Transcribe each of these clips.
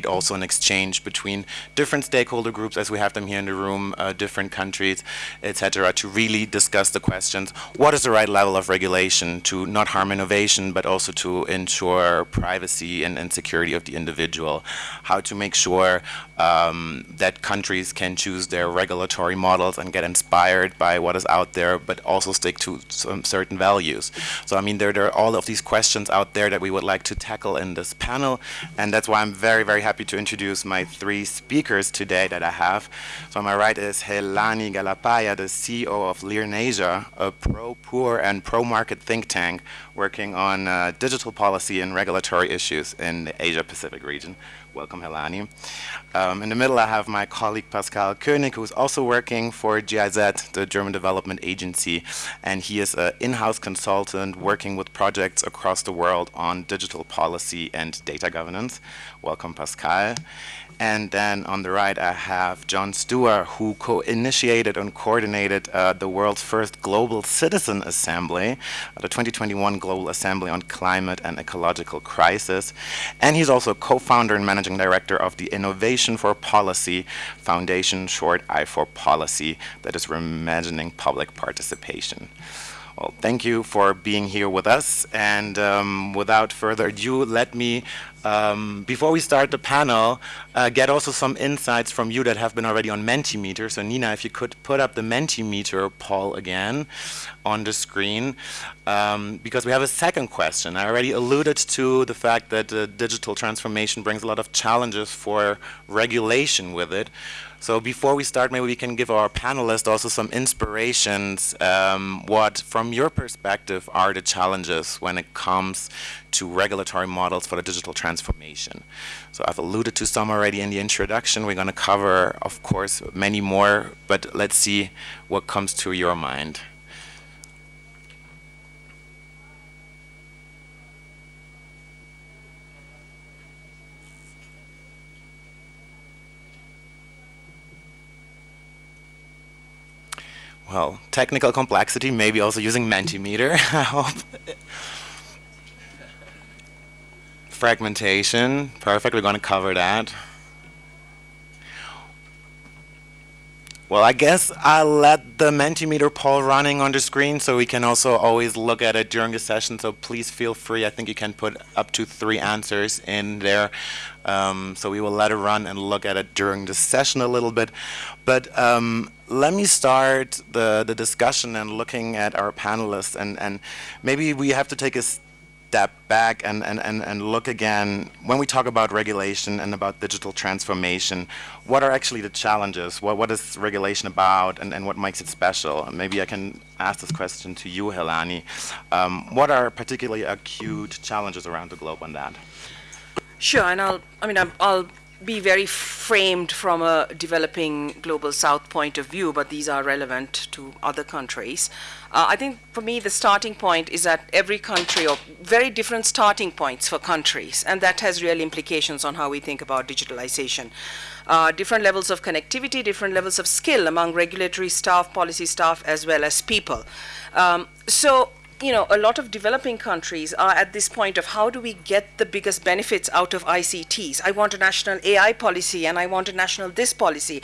also an exchange between different stakeholder groups as we have them here in the room, uh, different countries, etc., to really discuss the questions, what is the right level of regulation to not harm innovation, but also to ensure privacy and, and security of the individual, how to make sure um, that countries can choose their regulatory models and get inspired by what is out there, but also stick to some certain values. So I mean, there, there are all of these questions out there that we would like to tackle in this panel, and that's why I'm very, very happy to introduce my three speakers today that I have. So on my right is Helani Galpaya, the CEO of LIRNEasia, a pro-poor and pro-market think tank working on uh, digital policy and regulatory issues in the Asia-Pacific region. Welcome, Helani. Um, in the middle, I have my colleague Pascal Koenig, who's also working for GIZ, the German Development Agency, and he is an in-house consultant working with projects across the world on digital policy and data governance. Welcome, Pascal. And then on the right, I have John Stever, who co-initiated and coordinated uh, the world's first Global Citizen Assembly, the 2021 Global Assembly on Climate and Ecological Crisis. And he's also co-founder and managing director of the Innovation for Policy Foundation, short I4Policy, that is reimagining public participation. Well, thank you for being here with us. And um, without further ado, let me, um, before we start the panel, uh, get also some insights from you that have been already on Mentimeter. So Nina, if you could put up the Mentimeter poll again on the screen, um, because we have a second question. I already alluded to the fact that uh, digital transformation brings a lot of challenges for regulation with it. So before we start, maybe we can give our panelists also some inspirations. Um, what, from your perspective, are the challenges when it comes to regulatory models for the digital transformation? So I've alluded to some already in the introduction. We're going to cover, of course, many more, but let's see what comes to your mind. Well, technical complexity, maybe also using Mentimeter, I hope. Fragmentation, perfect, we're going to cover that. Well, I guess I'll let the Mentimeter poll running on the screen so we can also always look at it during the session. So please feel free. I think you can put up to three answers in there. Um, so we will let it run and look at it during the session a little bit. But um, let me start the, the discussion and looking at our panelists. And, and maybe we have to take a step back and, and, and, and look again, when we talk about regulation and about digital transformation, what are actually the challenges? What, what is regulation about and, and what makes it special? Maybe I can ask this question to you, Helani. Um, what are particularly acute challenges around the globe on that? Sure, and I'll, I mean, I'll be very framed from a developing global south point of view, but these are relevant to other countries. Uh, I think for me the starting point is that every country, or very different starting points for countries, and that has real implications on how we think about digitalization. Uh, different levels of connectivity, different levels of skill among regulatory staff, policy staff, as well as people. Um, so you know, a lot of developing countries are at this point of how do we get the biggest benefits out of ICTs? I want a national AI policy and I want a national this policy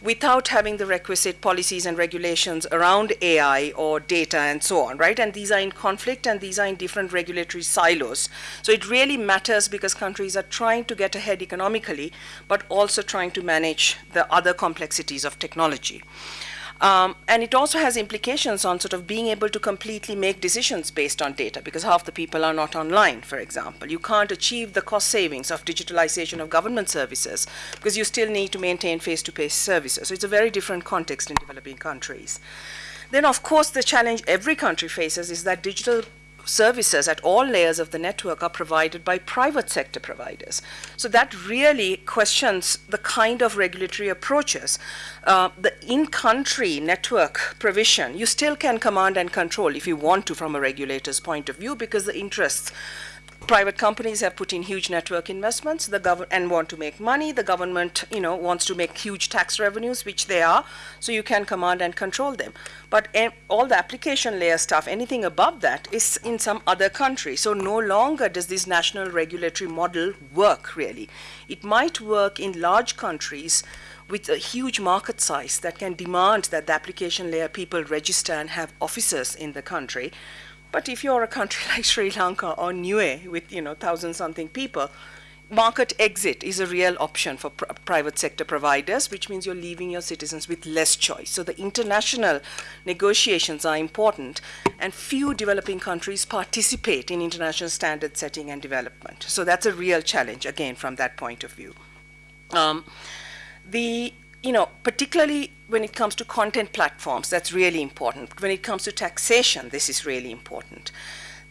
without having the requisite policies and regulations around AI or data and so on, right? And these are in conflict and these are in different regulatory silos. So it really matters because countries are trying to get ahead economically, but also trying to manage the other complexities of technology. Um, and it also has implications on sort of being able to completely make decisions based on data because half the people are not online, for example. You can't achieve the cost savings of digitalization of government services because you still need to maintain face-to-face -face services. So it's a very different context in developing countries. Then, of course, the challenge every country faces is that digital services at all layers of the network are provided by private sector providers. So that really questions the kind of regulatory approaches. Uh, the in-country network provision, you still can command and control if you want to from a regulator's point of view because the interests private companies have put in huge network investments. The gov- and want to make money. The government you know wants to make huge tax revenues which they are. So you can command and control them. But all the application layer stuff anything above that is in some other country. So no longer does this national regulatory model work really. It might work in large countries with a huge market size that can demand that the application layer people register and have officers in the country but if you're a country like Sri Lanka or Niue with you know thousand something people, market exit is a real option for pr- private sector providers, which means you're leaving your citizens with less choice. So the international negotiations are important, and few developing countries participate in international standard setting and development. So that's a real challenge again from that point of view. Um, the you know, particularly when it comes to content platforms, that's really important. When it comes to taxation, this is really important.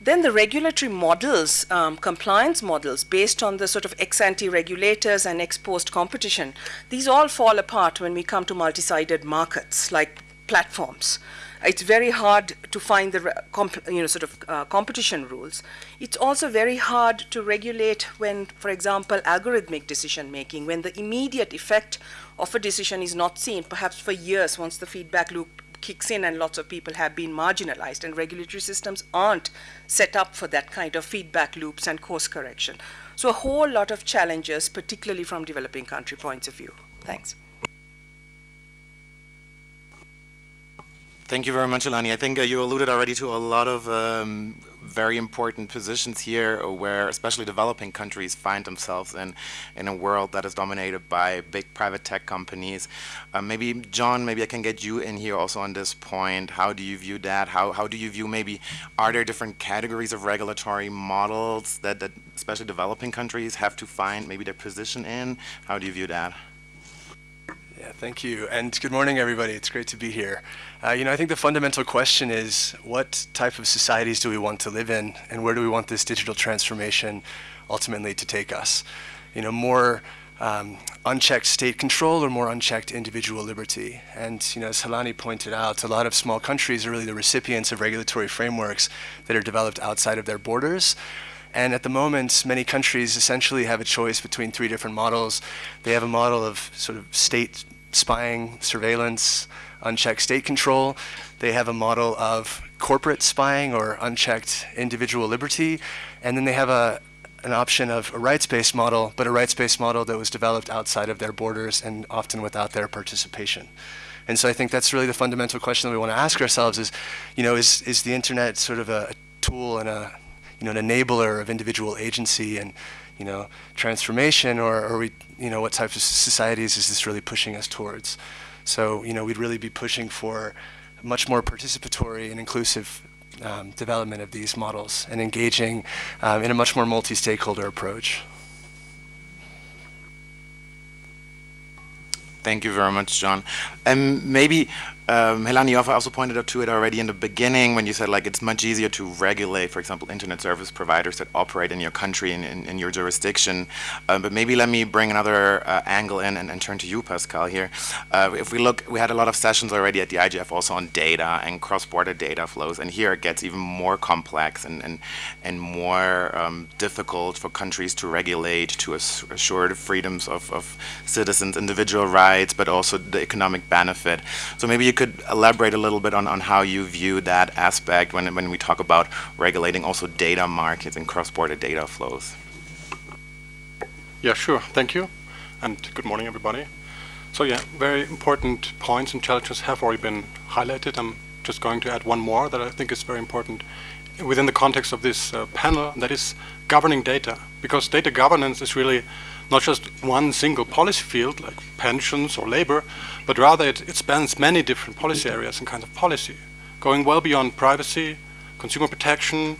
Then the regulatory models, um, compliance models, based on the sort of ex ante regulators and ex post competition, these all fall apart when we come to multi sided markets like platforms. It's very hard to find the you know sort of uh, competition rules. It's also very hard to regulate when, for example, algorithmic decision making, when the immediate effect of a decision is not seen, perhaps for years once the feedback loop kicks in and lots of people have been marginalized and regulatory systems aren't set up for that kind of feedback loops and course correction. So a whole lot of challenges, particularly from developing country points of view. Thanks. Thank you very much, Elani. I think uh, you alluded already to a lot of um, very important positions here where especially developing countries find themselves in, in a world that is dominated by big private tech companies. Uh, maybe, John, maybe I can get you in here also on this point. How do you view that? How, how do you view maybe, are there different categories of regulatory models that, that especially developing countries have to find maybe their position in? How do you view that? Yeah, thank you. And good morning, everybody. It's great to be here. Uh, you know, I think the fundamental question is what type of societies do we want to live in, and where do we want this digital transformation ultimately to take us? You know, more um, unchecked state control or more unchecked individual liberty. And you know, as Helani pointed out, a lot of small countries are really the recipients of regulatory frameworks that are developed outside of their borders. And at the moment, many countries essentially have a choice between three different models. They have a model of sort of state spying, surveillance, unchecked state control. They have a model of corporate spying or unchecked individual liberty. And then they have a, an option of a rights-based model, but a rights-based model that was developed outside of their borders and often without their participation. And so I think that's really the fundamental question that we want to ask ourselves is, you know, is, is the internet sort of a, a tool and a you know, an enabler of individual agency and, you know, transformation, or are we, you know, what types of societies is this really pushing us towards? So, you know, we'd really be pushing for much more participatory and inclusive um, development of these models and engaging um, in a much more multi-stakeholder approach. Thank you very much, John. And maybe um, Helani also pointed out to it already in the beginning when you said like it's much easier to regulate, for example, internet service providers that operate in your country and in, in, your jurisdiction. Uh, but maybe let me bring another uh, angle in and, and, turn to you, Pascal, here. Uh, if we look, we had a lot of sessions already at the IGF also on data and cross-border data flows, and here it gets even more complex and, and, and more um, difficult for countries to regulate, to assure the freedoms of, of citizens, individual rights, but also the economic benefit. So maybe you could elaborate a little bit on, on how you view that aspect when, when we talk about regulating also data markets and cross-border data flows. Yeah, sure. Thank you. And good morning, everybody. So yeah, very important points and challenges have already been highlighted. I'm just going to add one more that I think is very important within the context of this uh, panel, that is governing data. Because data governance is really not just one single policy field like pensions or labor, but rather it, it spans many different policy areas and kinds of policy, going well beyond privacy, consumer protection,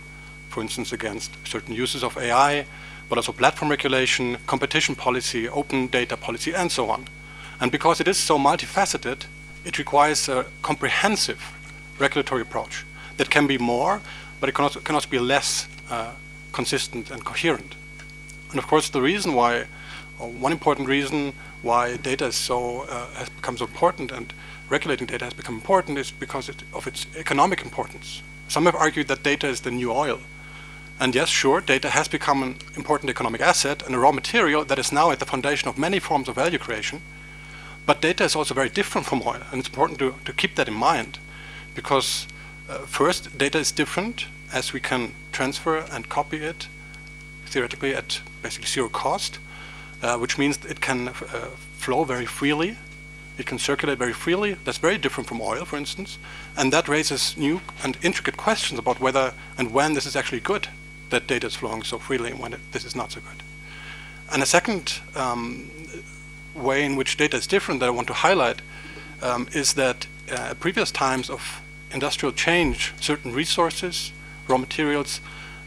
for instance, against certain uses of AI, but also platform regulation, competition policy, open data policy, and so on. And because it is so multifaceted, it requires a comprehensive regulatory approach that can be more, but it can also, can also be less uh, consistent and coherent. And of course, the reason why one important reason why data is so uh, has become so important and regulating data has become important is because it, of its economic importance. Some have argued that data is the new oil, And yes, sure, data has become an important economic asset and a raw material that is now at the foundation of many forms of value creation. But data is also very different from oil, and it's important to, to keep that in mind because uh, first, data is different as we can transfer and copy it theoretically at basically zero cost, uh, which means it can uh, flow very freely. It can circulate very freely. That's very different from oil, for instance. And that raises new and intricate questions about whether and when this is actually good, that data is flowing so freely and when it, this is not so good. And a second um, way in which data is different that I want to highlight um, is that uh, previous times of industrial change, certain resources, raw materials,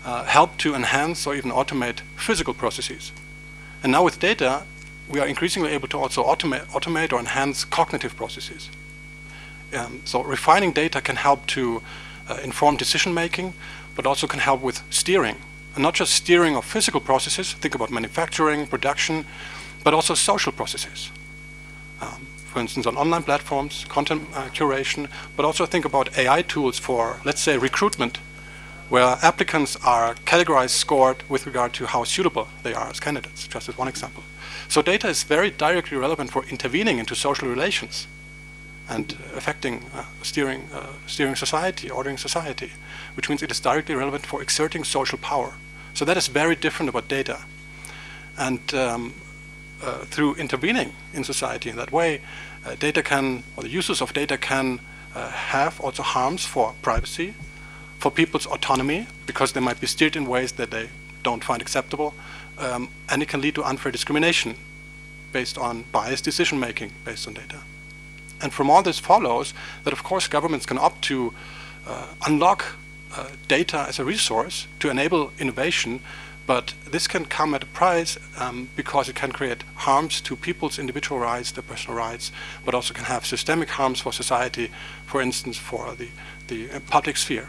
uh, help to enhance or even automate physical processes. And now with data, we are increasingly able to also automate, automate or enhance cognitive processes. Um, so refining data can help to uh, inform decision making, but also can help with steering. And not just steering of physical processes, think about manufacturing, production, but also social processes. Um, for instance, on online platforms, content uh, curation, but also think about AI tools for, let's say, recruitment, where applicants are categorized, scored with regard to how suitable they are as candidates, just as one example. So data is very directly relevant for intervening into social relations and affecting uh, steering, uh, steering society, ordering society, which means it is directly relevant for exerting social power. So that is very different about data. And um, uh, through intervening in society in that way, uh, data can, or the uses of data can uh, have also harms for privacy, for people's autonomy, because they might be steered in ways that they don't find acceptable, um, and it can lead to unfair discrimination based on biased decision making based on data. And from all this follows that of course governments can opt to uh, unlock uh, data as a resource to enable innovation but this can come at a price um, because it can create harms to people's individual rights, their personal rights, but also can have systemic harms for society, for instance, for the, the uh, public sphere.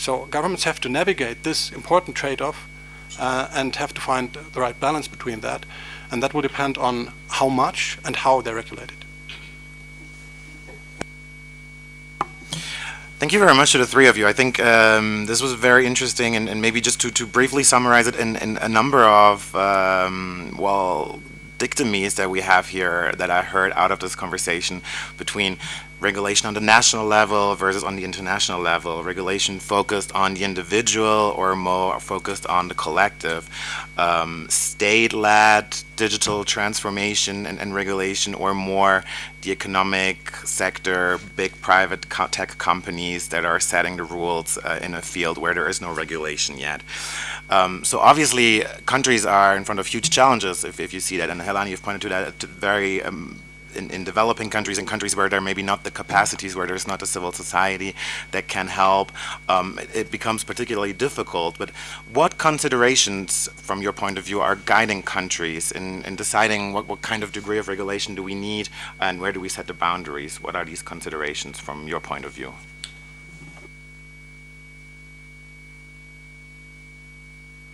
So governments have to navigate this important trade-off uh, and have to find the right balance between that. And that will depend on how much and how they're regulated. Thank you very much to the three of you. I think um, this was very interesting, and, and, maybe just to, to briefly summarize it in, in a number of, um, well, dichotomies that we have here that I heard out of this conversation between regulation on the national level versus on the international level, regulation focused on the individual or more focused on the collective, um, state-led digital transformation and, and, regulation or more the economic sector, big private co tech companies that are setting the rules uh, in a field where there is no regulation yet. Um, so obviously countries are in front of huge challenges if, if you see that. And Helani you've pointed to that very um, in, in, developing countries and countries where there may be not the capacities, where there's not a civil society that can help, um, it, it, becomes particularly difficult. But what considerations, from your point of view, are guiding countries in, in deciding what, what kind of degree of regulation do we need and where do we set the boundaries? What are these considerations from your point of view?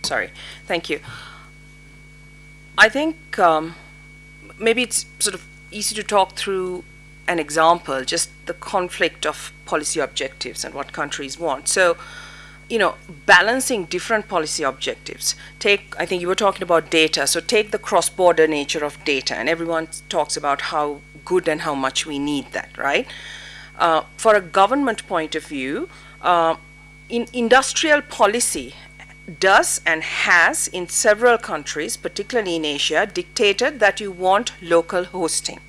Sorry, thank you. I think um, maybe it's sort of easy to talk through an example, just the conflict of policy objectives and what countries want. So, you know, balancing different policy objectives. Take, I think you were talking about data, so take the cross-border nature of data, and everyone talks about how good and how much we need that, right? Uh, for a government point of view, uh, in industrial policy does and has in several countries, particularly in Asia, dictated that you want local hosting.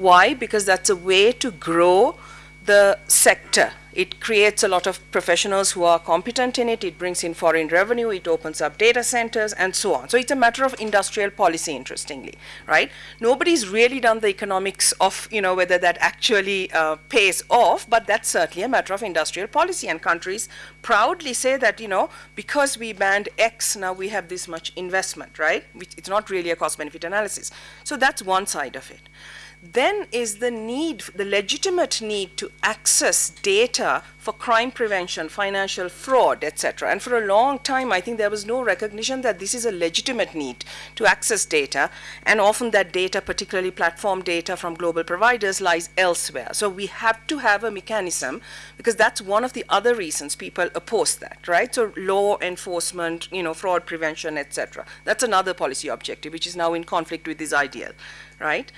Why? Because that's a way to grow the sector. It creates a lot of professionals who are competent in it. It brings in foreign revenue. It opens up data centers and so on. So it's a matter of industrial policy, interestingly, right? Nobody's really done the economics of, you know, whether that actually uh, pays off, but that's certainly a matter of industrial policy. And countries proudly say that, you know, because we banned X, now we have this much investment, right? It's not really a cost-benefit analysis. So that's one side of it. Then is the need, the legitimate need to access data for crime prevention, financial fraud, etc. And for a long time, I think there was no recognition that this is a legitimate need to access data, and often that data, particularly platform data from global providers, lies elsewhere. So we have to have a mechanism, because that's one of the other reasons people oppose that, right? So law enforcement, you know, fraud prevention, etc. That's another policy objective, which is now in conflict with this ideal, right?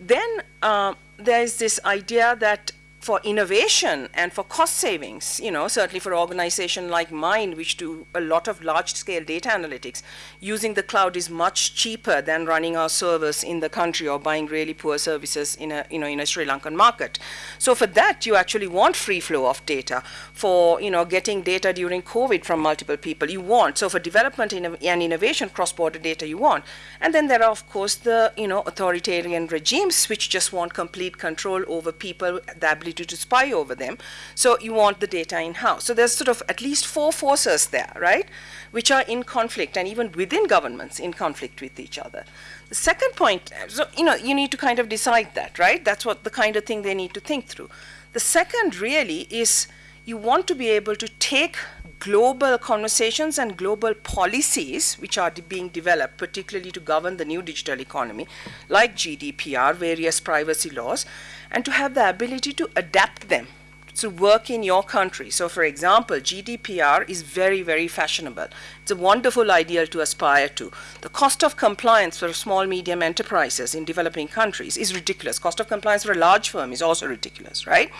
Then uh, there's this idea that for innovation and for cost savings, you know, certainly for an organization like mine, which do a lot of large-scale data analytics, using the cloud is much cheaper than running our servers in the country or buying really poor services in a, you know, in a Sri Lankan market. So for that, you actually want free flow of data. For, you know, getting data during COVID from multiple people, you want. So for development and innovation, cross-border data, you want. And then there are, of course, the, you know, authoritarian regimes which just want complete control over people, the ability to spy over them. So you want the data in-house. So there's sort of at least four forces there, right, which are in conflict and even within governments in conflict with each other. The second point, so, you know, you need to kind of decide that, right? That's what the kind of thing they need to think through. The second really is you want to be able to take global conversations and global policies which are being developed, particularly to govern the new digital economy, like GDPR, various privacy laws, and to have the ability to adapt them to work in your country. So for example, GDPR is very, very fashionable. It's a wonderful ideal to aspire to. The cost of compliance for small, medium enterprises in developing countries is ridiculous. Cost of compliance for a large firm is also ridiculous, right?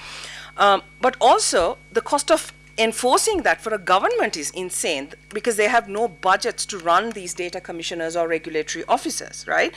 Um, but also, the cost of enforcing that for a government is insane because they have no budgets to run these data commissioners or regulatory officers, right?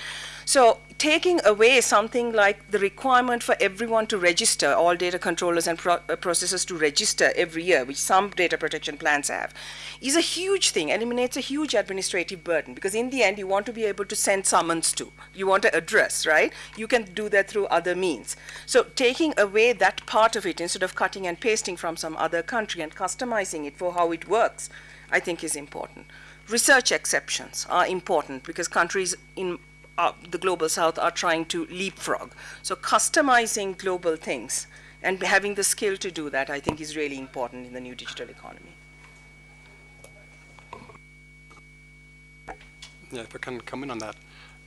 So taking away something like the requirement for everyone to register, all data controllers and pro uh, processors to register every year, which some data protection plans have, is a huge thing, eliminates a huge administrative burden because in the end you want to be able to send summons to, you want to address, right? You can do that through other means. So taking away that part of it instead of cutting and pasting from some other country and customizing it for how it works, I think is important. Research exceptions are important because countries in uh, the global south are trying to leapfrog. So customizing global things and having the skill to do that, I think, is really important in the new digital economy. Yeah, if I can come in on that.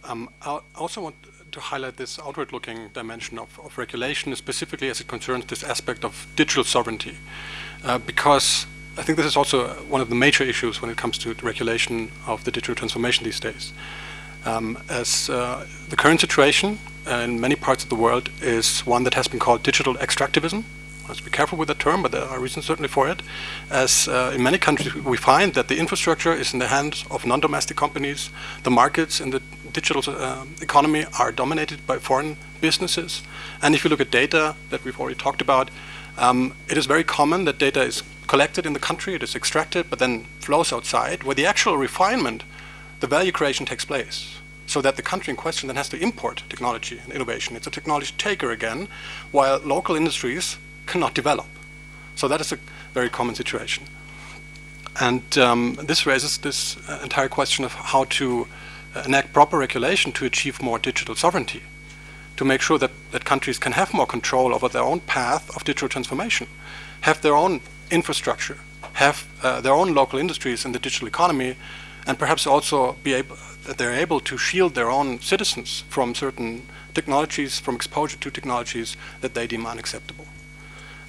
Um, I also want to highlight this outward-looking dimension of, of, regulation, specifically as it concerns this aspect of digital sovereignty, uh, because I think this is also one of the major issues when it comes to regulation of the digital transformation these days um, as uh, the current situation in many parts of the world is one that has been called digital extractivism. Let's be careful with the term, but there are reasons certainly for it. As uh, in many countries we find that the infrastructure is in the hands of non-domestic companies. The markets in the digital uh, economy are dominated by foreign businesses. And if you look at data that we've already talked about, um, it is very common that data is collected in the country, it is extracted, but then flows outside, where the actual refinement the value creation takes place so that the country in question then has to import technology and innovation. It's a technology taker again, while local industries cannot develop. So that is a very common situation. And um, this raises this uh, entire question of how to uh, enact proper regulation to achieve more digital sovereignty, to make sure that, that countries can have more control over their own path of digital transformation, have their own infrastructure, have uh, their own local industries in the digital economy, and perhaps also be able, that they're able to shield their own citizens from certain technologies, from exposure to technologies that they deem unacceptable.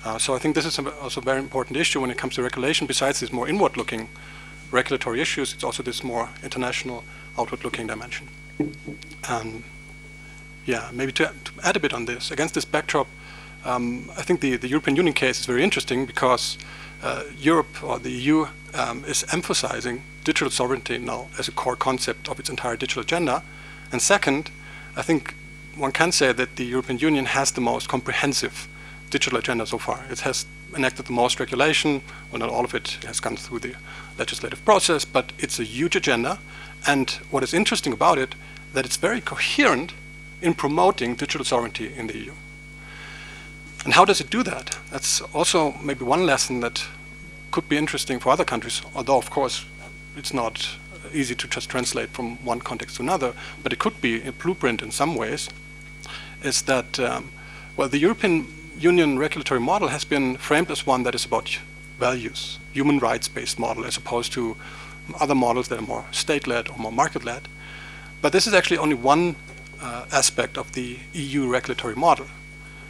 Uh, so I think this is also a very important issue when it comes to regulation. Besides these more inward-looking regulatory issues, it's also this more international, outward-looking dimension. Um, yeah, maybe to, to, add a bit on this, against this backdrop, um, I think the, the European Union case is very interesting because uh, Europe or the EU um, is emphasizing digital sovereignty now as a core concept of its entire digital agenda. And second, I think one can say that the European Union has the most comprehensive digital agenda so far. It has enacted the most regulation, well not all of it has gone through the legislative process, but it's a huge agenda. And what is interesting about it, that it's very coherent in promoting digital sovereignty in the EU. And how does it do that? That's also maybe one lesson that could be interesting for other countries, although of course it's not easy to just translate from one context to another, but it could be a blueprint in some ways, is that, um, well, the European Union regulatory model has been framed as one that is about values, human rights-based model, as opposed to other models that are more state-led or more market-led. But this is actually only one uh, aspect of the EU regulatory model,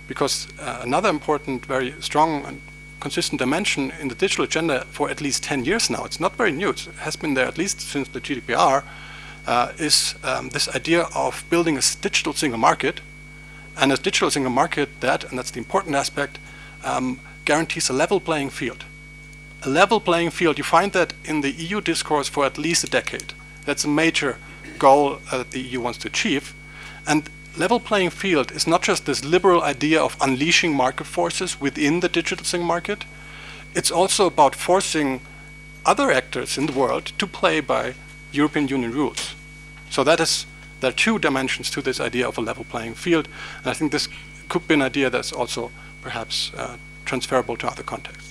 because uh, another important, very strong and consistent dimension in the digital agenda for at least 10 years now, it's not very new, it has been there at least since the GDPR, uh, is um, this idea of building a digital single market, and a digital single market that, and that's the important aspect, um, guarantees a level playing field. A level playing field, you find that in the EU discourse for at least a decade. That's a major goal uh, that the EU wants to achieve. And level playing field is not just this liberal idea of unleashing market forces within the digital single market, it's also about forcing other actors in the world to play by European Union rules. So that is, there are two dimensions to this idea of a level playing field, and I think this could be an idea that's also perhaps uh, transferable to other contexts.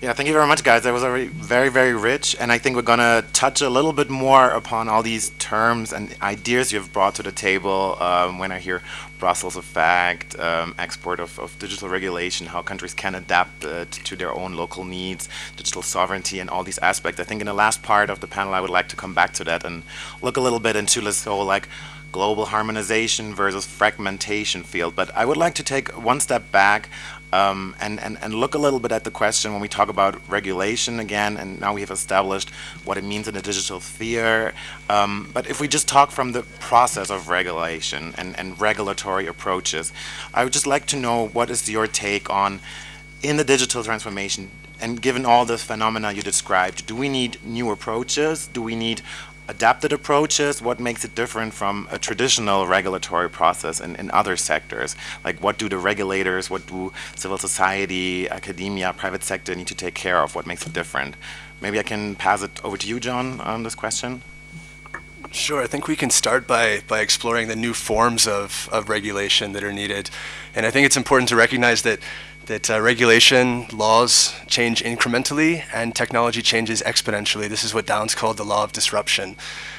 Yeah, thank you very much, guys. That was already very, very rich, and I think we're going to touch a little bit more upon all these terms and ideas you've brought to the table um, when I hear Brussels effect, um, export of, of, digital regulation, how countries can adapt uh, to their own local needs, digital sovereignty, and all these aspects. I think in the last part of the panel, I would like to come back to that and look a little bit into this whole like global harmonization versus fragmentation field. But I would like to take one step back um, and, and, and look a little bit at the question when we talk about regulation again, and now we have established what it means in the digital sphere. Um, but if we just talk from the process of regulation and, and regulatory approaches, I would just like to know what is your take on, in the digital transformation, and given all the phenomena you described, do we need new approaches? Do we need adapted approaches? What makes it different from a traditional regulatory process in, in other sectors? Like what do the regulators, what do civil society, academia, private sector need to take care of? What makes it different? Maybe I can pass it over to you, John, on this question. Sure, I think we can start by, by exploring the new forms of, of regulation that are needed. And I think it's important to recognize that that uh, regulation laws change incrementally and technology changes exponentially. This is what Downes called the law of disruption.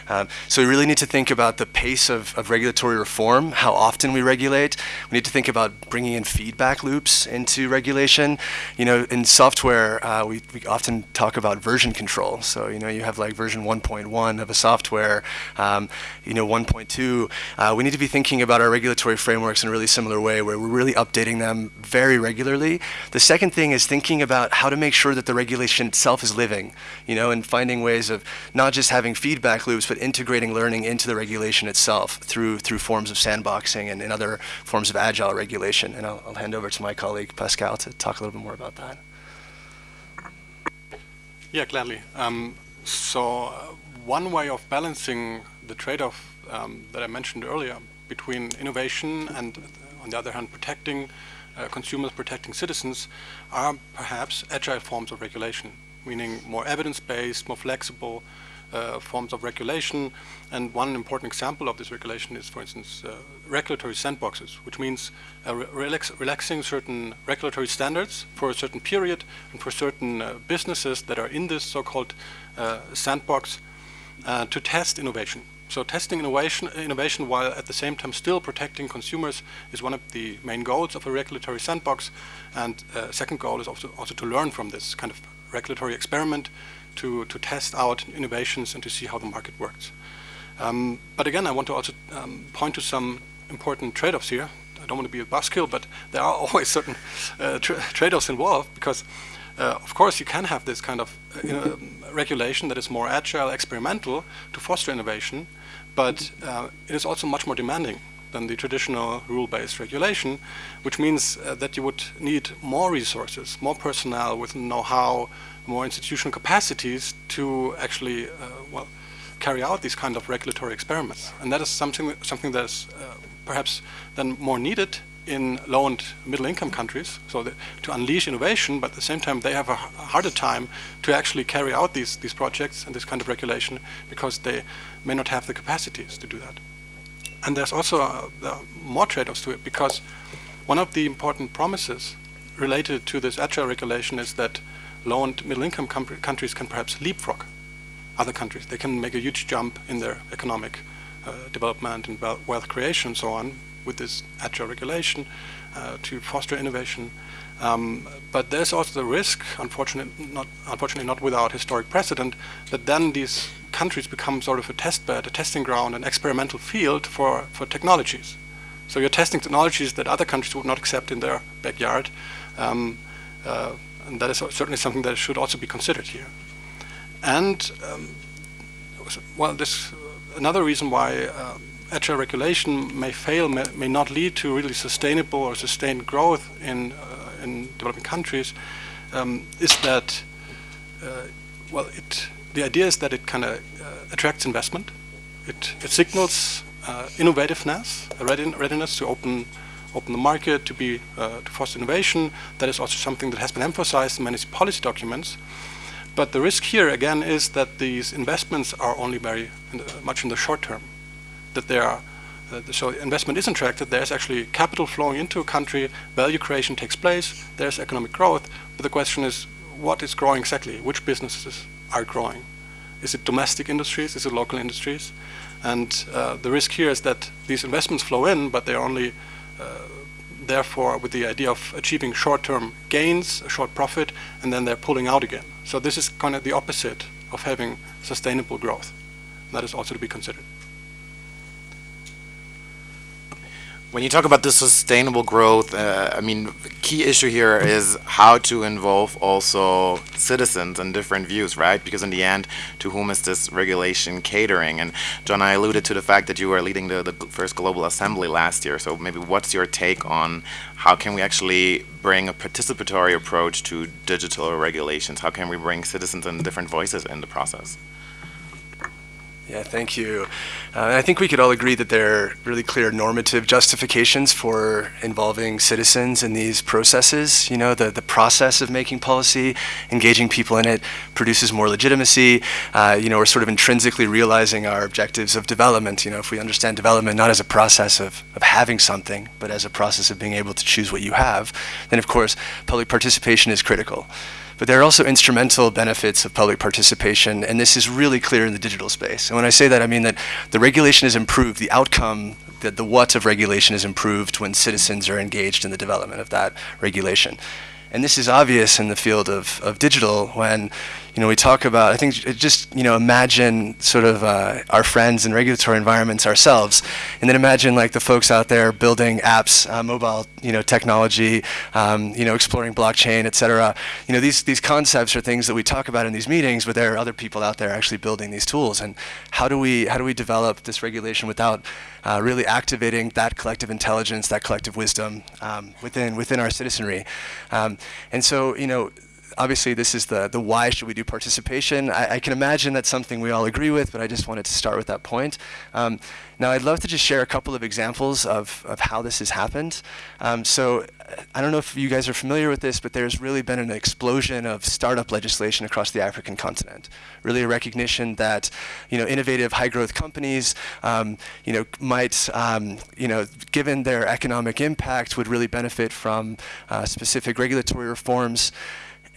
Um, so we really need to think about the pace of, of regulatory reform, how often we regulate. We need to think about bringing in feedback loops into regulation. You know, in software, uh, we, we often talk about version control. So, you know, you have like version 1.1 of a software, um, you know, 1.2. Uh, we need to be thinking about our regulatory frameworks in a really similar way where we're really updating them very regularly. The second thing is thinking about how to make sure that the regulation itself is living, you know, and finding ways of not just having feedback loops, but integrating learning into the regulation itself through through forms of sandboxing and, and other forms of agile regulation. And I'll, I'll hand over to my colleague Pascal to talk a little bit more about that. Yeah, gladly. Um, so uh, one way of balancing the trade-off um, that I mentioned earlier between innovation and, on the other hand, protecting uh, consumers, protecting citizens, are perhaps agile forms of regulation, meaning more evidence-based, more flexible, uh, forms of regulation. And one important example of this regulation is, for instance, uh, regulatory sandboxes, which means uh, re relax relaxing certain regulatory standards for a certain period and for certain uh, businesses that are in this so-called uh, sandbox to test innovation. So testing innovation, innovation while at the same time still protecting consumers is one of the main goals of a regulatory sandbox. And second goal is also, also to learn from this kind of regulatory experiment to, to test out innovations and to see how the market works. Um, but again, I want to also um, point to some important trade-offs here. I don't want to be a buzzkill, but there are always certain uh, tra trade-offs involved because, uh, of course, you can have this kind of uh, regulation that is more agile, experimental to foster innovation, but uh, it is also much more demanding than the traditional rule-based regulation, which means uh, that you would need more resources, more personnel with know-how, more institutional capacities to actually, uh, well, carry out these kind of regulatory experiments. And that is something, something that is uh, perhaps then more needed in low and middle income countries, so to unleash innovation, but at the same time they have a harder time to actually carry out these, these projects and this kind of regulation because they may not have the capacities to do that. And there's also uh, more trade-offs to it because one of the important promises related to this agile regulation is that low and middle income countries can perhaps leapfrog other countries. They can make a huge jump in their economic uh, development and wealth creation and so on with this agile regulation uh, to foster innovation. Um, but there's also the risk, unfortunately not, unfortunately not without historic precedent, that then these countries become sort of a test bed, a testing ground, an experimental field for, for technologies. So you're testing technologies that other countries would not accept in their backyard. Um, uh, and that is certainly something that should also be considered here. And, um, well, this another reason why uh, agile regulation may fail, may, may, not lead to really sustainable or sustained growth in, uh, in developing countries, um, is that, uh, well, it, the idea is that it kind of uh, attracts investment. It, it signals uh, innovativeness, readiness to open open the market, to be uh, to foster innovation. That is also something that has been emphasized in many policy documents. But the risk here again is that these investments are only very in the, much in the short term. That they are so investment is attracted. There's actually capital flowing into a country. Value creation takes place. There's economic growth. But the question is, what is growing exactly? Which businesses are growing? Is it domestic industries? Is it local industries? And uh, the risk here is that these investments flow in, but they're only uh, therefore with the idea of achieving short-term gains, a short profit, and then they're pulling out again. So this is kind of the opposite of having sustainable growth. That is also to be considered. When you talk about the sustainable growth, uh, I mean, key issue here is how to involve also citizens and different views, right? Because in the end, to whom is this regulation catering? And John, I alluded to the fact that you were leading the, the first global assembly last year. So maybe what's your take on how can we actually bring a participatory approach to digital regulations? How can we bring citizens and different voices in the process? Yeah, thank you. Uh, I think we could all agree that there are really clear normative justifications for involving citizens in these processes. You know, the, the process of making policy, engaging people in it, produces more legitimacy. Uh, you know, we're sort of intrinsically realizing our objectives of development. You know, if we understand development not as a process of, of having something, but as a process of being able to choose what you have, then of course public participation is critical. But there are also instrumental benefits of public participation, and this is really clear in the digital space. And when I say that, I mean that the regulation is improved, the outcome, the, the what of regulation is improved when citizens are engaged in the development of that regulation. And this is obvious in the field of, of digital when, you know, we talk about, I think just, you know, imagine sort of uh, our friends in regulatory environments ourselves, and then imagine like the folks out there building apps, uh, mobile, you know, technology, um, you know, exploring blockchain, et cetera. You know, these, these concepts are things that we talk about in these meetings, but there are other people out there actually building these tools. And how do we, how do we develop this regulation without uh, really activating that collective intelligence, that collective wisdom um, within, within our citizenry? Um, and so, you know, obviously this is the, the why should we do participation. I, I, can imagine that's something we all agree with, but I just wanted to start with that point. Um, now I'd love to just share a couple of examples of, of how this has happened. Um, so I don't know if you guys are familiar with this, but there's really been an explosion of startup legislation across the African continent. Really a recognition that, you know, innovative high growth companies, um, you know, might, um, you know, given their economic impact would really benefit from uh, specific regulatory reforms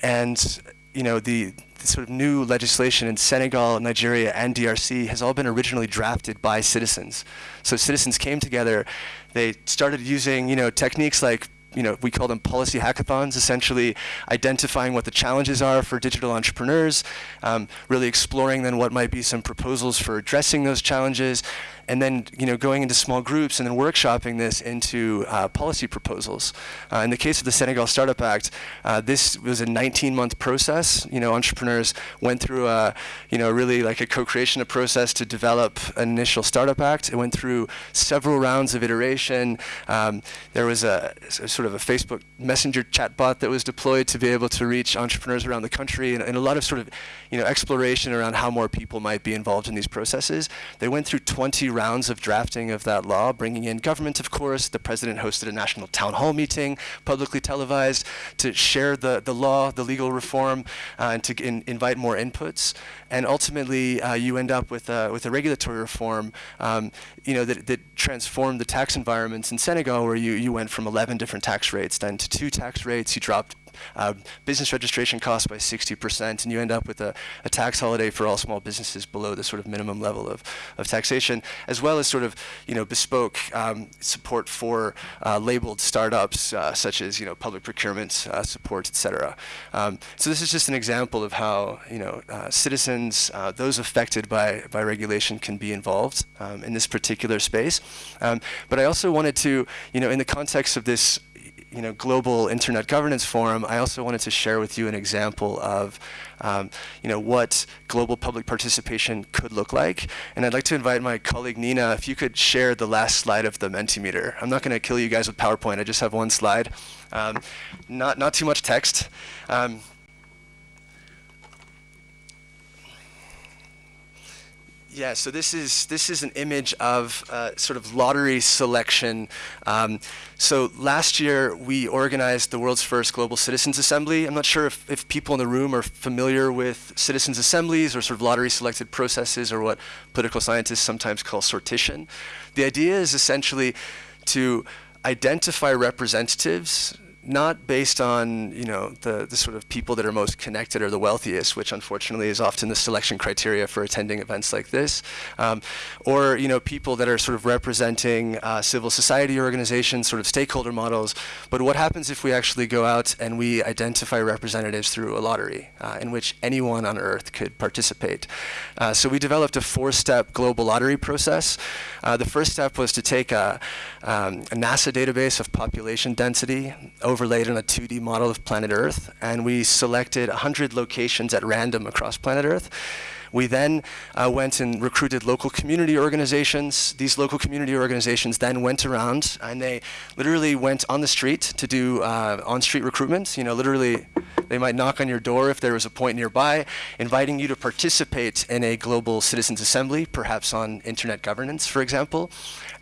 and you know the, the, sort of new legislation in Senegal, Nigeria, and DRC has all been originally drafted by citizens. So citizens came together, they started using you know techniques like you know, we call them policy hackathons, essentially identifying what the challenges are for digital entrepreneurs, um, really exploring then what might be some proposals for addressing those challenges, and then you know going into small groups and then workshopping this into uh, policy proposals. Uh, in the case of the Senegal Startup Act, uh, this was a 19-month process. You know, entrepreneurs went through a you know really like a co-creation process to develop an initial startup act. It went through several rounds of iteration. Um, there was a, a, sort of a Facebook Messenger chatbot that was deployed to be able to reach entrepreneurs around the country, and, and a lot of sort of you know exploration around how more people might be involved in these processes. They went through 20 rounds of drafting of that law, bringing in government, of course. The president hosted a national town hall meeting, publicly televised, to share the, the law, the legal reform, uh, and to in, invite more inputs. And ultimately, uh, you end up with, uh, with a regulatory reform um, you know, that, that transformed the tax environments in Senegal, where you, you went from 11 different tax rates then to two tax rates. You dropped uh, business registration costs by 60%, and you end up with a, a, tax holiday for all small businesses below the sort of minimum level of, of taxation, as well as sort of, you know, bespoke um, support for uh, labeled startups, uh, such as, you know, public procurement uh, support, et cetera. Um, so this is just an example of how, you know, uh, citizens, uh, those affected by, by regulation can be involved um, in this particular space. Um, but I also wanted to, you know, in the context of this you know, global internet governance forum, I also wanted to share with you an example of, um, you know, what global public participation could look like. And I'd like to invite my colleague Nina, if you could share the last slide of the Mentimeter. I'm not going to kill you guys with PowerPoint. I just have one slide. Um, not not too much text. Um, Yeah, so this is this is an image of uh, sort of lottery selection. Um, so last year we organized the world's first global citizens assembly. I'm not sure if, if people in the room are familiar with citizens assemblies or sort of lottery selected processes or what political scientists sometimes call sortition. The idea is essentially to identify representatives not based on you know the, the sort of people that are most connected or the wealthiest, which unfortunately is often the selection criteria for attending events like this, um, or you know people that are sort of representing uh, civil society organizations, sort of stakeholder models. But what happens if we actually go out and we identify representatives through a lottery, uh, in which anyone on Earth could participate? Uh, so we developed a four-step global lottery process. Uh, the first step was to take a, um, a NASA database of population density overlaid on a 2D model of planet Earth, and we selected 100 locations at random across planet Earth. We then uh, went and recruited local community organizations. These local community organizations then went around and they literally went on the street to do uh, on-street recruitment. You know, literally, they might knock on your door if there was a point nearby, inviting you to participate in a global citizens assembly, perhaps on internet governance, for example.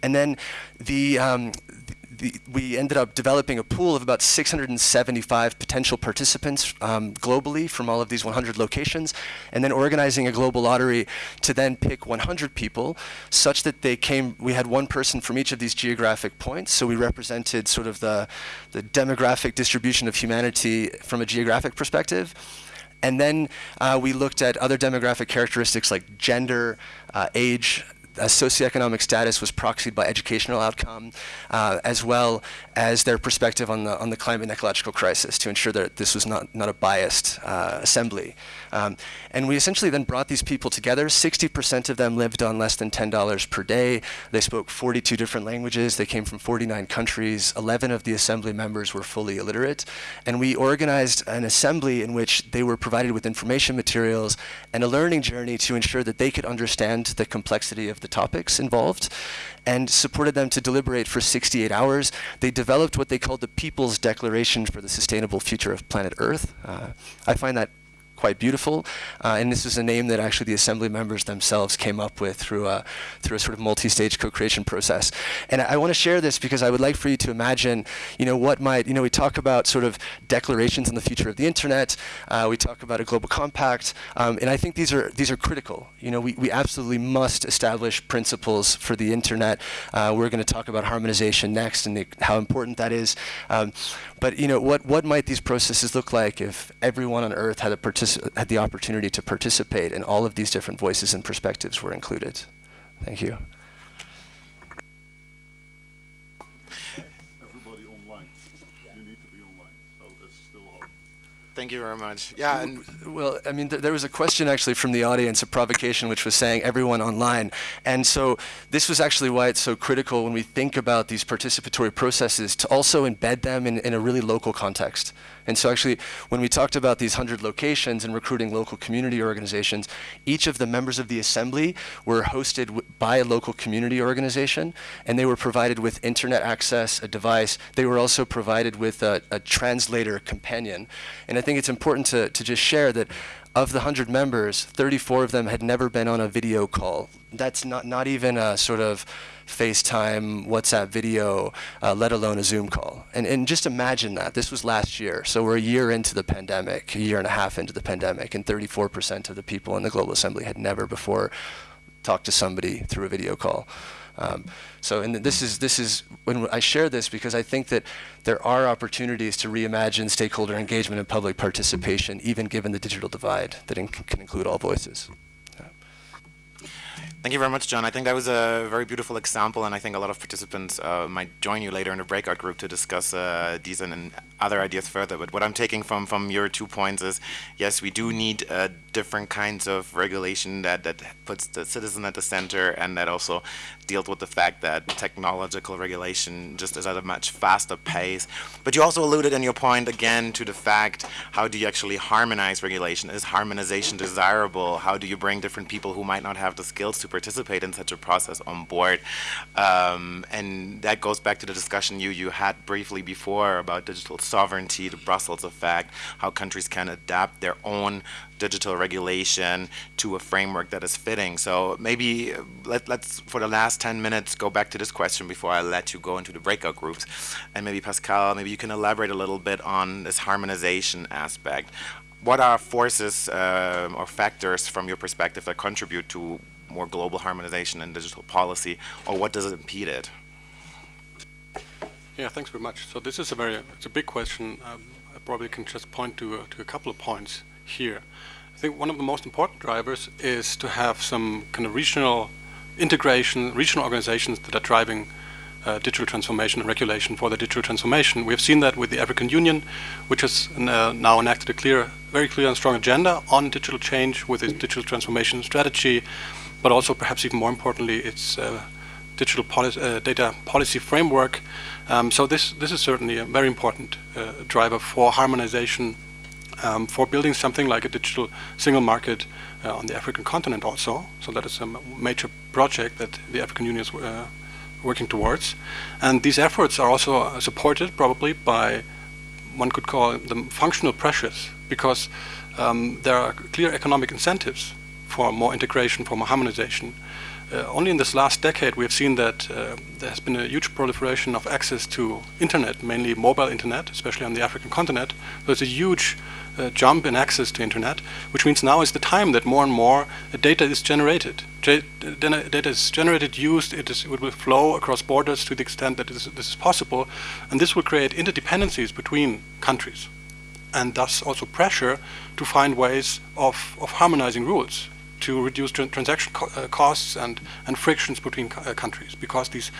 And then the, um, the, we ended up developing a pool of about 675 potential participants um, globally from all of these 100 locations, and then organizing a global lottery to then pick 100 people, such that they came. We had one person from each of these geographic points, so we represented sort of the the demographic distribution of humanity from a geographic perspective. And then uh, we looked at other demographic characteristics like gender, uh, age, uh, socioeconomic status was proxied by educational outcome, uh, as well as their perspective on the on the climate and ecological crisis to ensure that this was not not a biased uh, assembly. Um, and we essentially then brought these people together. 60% of them lived on less than $10 per day. They spoke 42 different languages. They came from 49 countries. 11 of the assembly members were fully illiterate. And we organized an assembly in which they were provided with information materials and a learning journey to ensure that they could understand the complexity of the topics involved and supported them to deliberate for 68 hours. They developed what they called the People's Declaration for the Sustainable Future of Planet Earth. Uh, I find that quite beautiful. Uh, and this is a name that actually the assembly members themselves came up with through a, through a sort of multi-stage co-creation process. And I, I want to share this because I would like for you to imagine, you know, what might, you know, we talk about sort of declarations on the future of the internet. Uh, we talk about a global compact. Um, and I think these are, these are critical. You know, we, we absolutely must establish principles for the internet. Uh, we're going to talk about harmonization next and the, how important that is. Um, but, you know, what, what might these processes look like if everyone on Earth had a participation had the opportunity to participate, and all of these different voices and perspectives were included. Thank you. Everybody online. You need to be online, so that's still hard. Thank you very much. Yeah, and Well, I mean, th there was a question actually from the audience, a provocation, which was saying everyone online. And so this was actually why it's so critical when we think about these participatory processes to also embed them in, in a really local context. And so actually, when we talked about these 100 locations and recruiting local community organizations, each of the members of the assembly were hosted by a local community organization, and they were provided with internet access, a device. They were also provided with a, a translator companion. And I think it's important to, to just share that of the 100 members, 34 of them had never been on a video call. That's not, not even a sort of FaceTime, WhatsApp video, uh, let alone a Zoom call. And, and just imagine that. This was last year. So we're a year into the pandemic, a year and a half into the pandemic, and 34% of the people in the Global Assembly had never before talked to somebody through a video call. Um, so, and this is this is when I share this because I think that there are opportunities to reimagine stakeholder engagement and public participation, even given the digital divide that in can include all voices. Thank you very much, John. I think that was a very beautiful example, and I think a lot of participants uh, might join you later in the breakout group to discuss uh, these and, and, other ideas further. But what I'm taking from, from your two points is, yes, we do need uh, different kinds of regulation that, that puts the citizen at the center and that also deals with the fact that technological regulation just is at a much faster pace. But you also alluded in your point again to the fact, how do you actually harmonize regulation? Is harmonization desirable? How do you bring different people who might not have the skills to participate in such a process on board. Um, and that goes back to the discussion you, you had briefly before about digital sovereignty, the Brussels effect, how countries can adapt their own digital regulation to a framework that is fitting. So maybe uh, let, us for the last 10 minutes, go back to this question before I let you go into the breakout groups. And maybe Pascal, maybe you can elaborate a little bit on this harmonization aspect. What are forces uh, or factors from your perspective that contribute to more global harmonization and digital policy, or what does it impede it? Yeah, thanks very much. So this is a very, it's a big question. Um, I probably can just point to, uh, to a couple of points here. I think one of the most important drivers is to have some kind of regional integration, regional organizations that are driving uh, digital transformation and regulation for the digital transformation. We have seen that with the African Union, which has uh, now enacted a clear, very clear and strong agenda on digital change with its digital transformation strategy but also perhaps even more importantly, its uh, digital uh, data policy framework. Um, so this, this is certainly a very important uh, driver for harmonization, um, for building something like a digital single market uh, on the African continent also. So that is a major project that the African Union is uh, working towards. And these efforts are also uh, supported probably by one could call them functional pressures because um, there are clear economic incentives for more integration, for more harmonization. Uh, only in this last decade we have seen that uh, there has been a huge proliferation of access to internet, mainly mobile internet, especially on the African continent. So There's a huge uh, jump in access to internet, which means now is the time that more and more uh, data is generated. J data is generated, used, it, is, it will flow across borders to the extent that this, is possible, and this will create interdependencies between countries and thus also pressure to find ways of, of harmonizing rules to reduce tra transaction co uh, costs and, and frictions between uh, countries because these,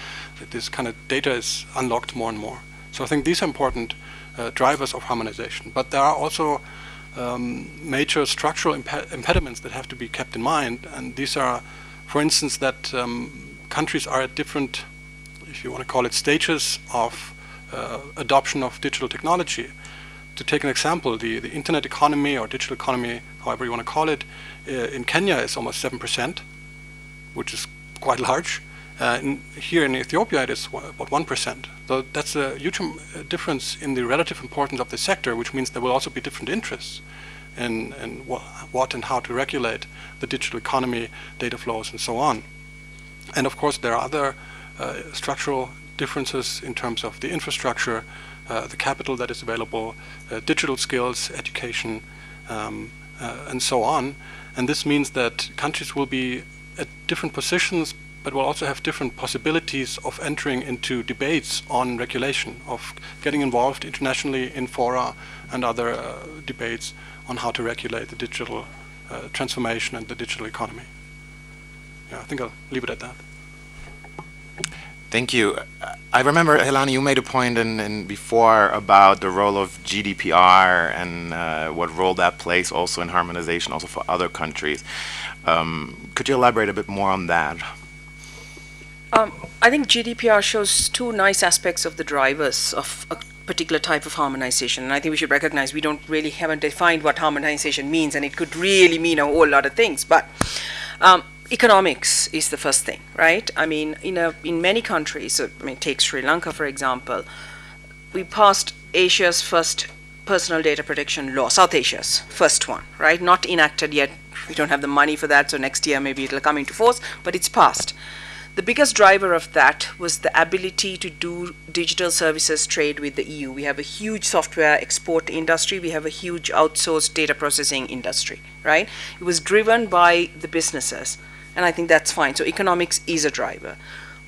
this kind of data is unlocked more and more. So I think these are important uh, drivers of harmonization. But there are also um, major structural imp impediments that have to be kept in mind. And these are, for instance, that um, countries are at different, if you want to call it, stages of uh, adoption of digital technology. To take an example, the, the internet economy or digital economy, however you want to call it, uh, in Kenya is almost 7%, which is quite large. Uh, here in Ethiopia it is about 1%. So that's a huge difference in the relative importance of the sector, which means there will also be different interests in, in wh what and how to regulate the digital economy, data flows, and so on. And of course there are other uh, structural differences in terms of the infrastructure, uh, the capital that is available, uh, digital skills, education, um, uh, and so on. And this means that countries will be at different positions, but we'll also have different possibilities of entering into debates on regulation, of getting involved internationally in fora and other uh, debates on how to regulate the digital uh, transformation and the digital economy. Yeah, I think I'll leave it at that. Thank you. I remember, Helani, you made a point in, in before about the role of GDPR and uh, what role that plays also in harmonization, also for other countries. Um, could you elaborate a bit more on that? Um, I think GDPR shows two nice aspects of the drivers of a particular type of harmonization. And I think we should recognize we don't really haven't defined what harmonization means, and it could really mean a whole lot of things. But um, economics is the first thing, right? I mean, in, a, in many countries, so, I mean, take Sri Lanka, for example, we passed Asia's first personal data protection law, South Asia's first one, right? Not enacted yet. We don't have the money for that, so next year maybe it'll come into force, but it's passed. The biggest driver of that was the ability to do digital services trade with the EU. We have a huge software export industry. We have a huge outsourced data processing industry, right? It was driven by the businesses and I think that's fine. So economics is a driver.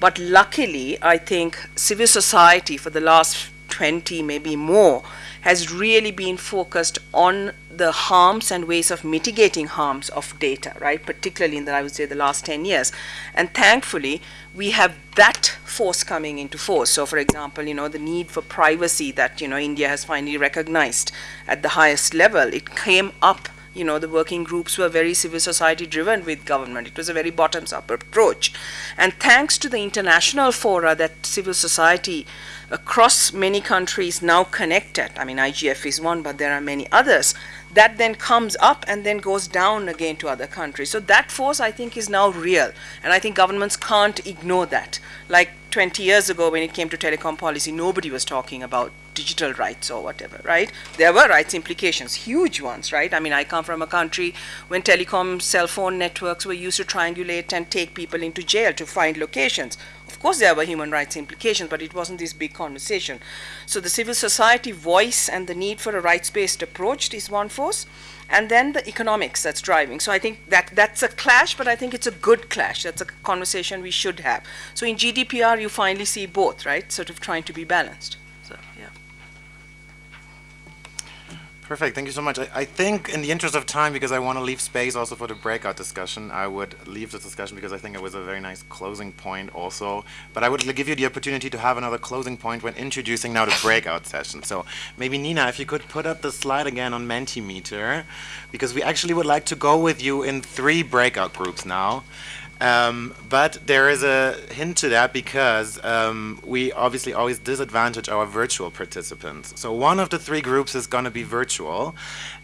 But luckily, I think civil society for the last 20, maybe more, has really been focused on the harms and ways of mitigating harms of data, right? Particularly in the, I would say, the last 10 years. And thankfully, we have that force coming into force. So, for example, you know, the need for privacy that, you know, India has finally recognized at the highest level, it came up you know, the working groups were very civil society driven with government. It was a very bottoms up approach. And thanks to the international fora that civil society across many countries now connected, I mean, IGF is one, but there are many others, that then comes up and then goes down again to other countries. So that force, I think, is now real. And I think governments can't ignore that. Like 20 years ago, when it came to telecom policy, nobody was talking about digital rights or whatever, right? There were rights implications, huge ones, right? I mean, I come from a country when telecom cell phone networks were used to triangulate and take people into jail to find locations course, there were human rights implications, but it wasn't this big conversation. So the civil society voice and the need for a rights-based approach is one force, and then the economics that's driving. So I think that that's a clash, but I think it's a good clash. That's a conversation we should have. So in GDPR, you finally see both, right? Sort of trying to be balanced. So yeah. Perfect. Thank you so much. I, I, think, in the interest of time, because I want to leave space also for the breakout discussion, I would leave the discussion because I think it was a very nice closing point also. But I would give you the opportunity to have another closing point when introducing now the breakout session. So maybe Nina, if you could put up the slide again on Mentimeter, because we actually would like to go with you in three breakout groups now. Um, but there is a hint to that because um, we obviously always disadvantage our virtual participants. So one of the three groups is going to be virtual,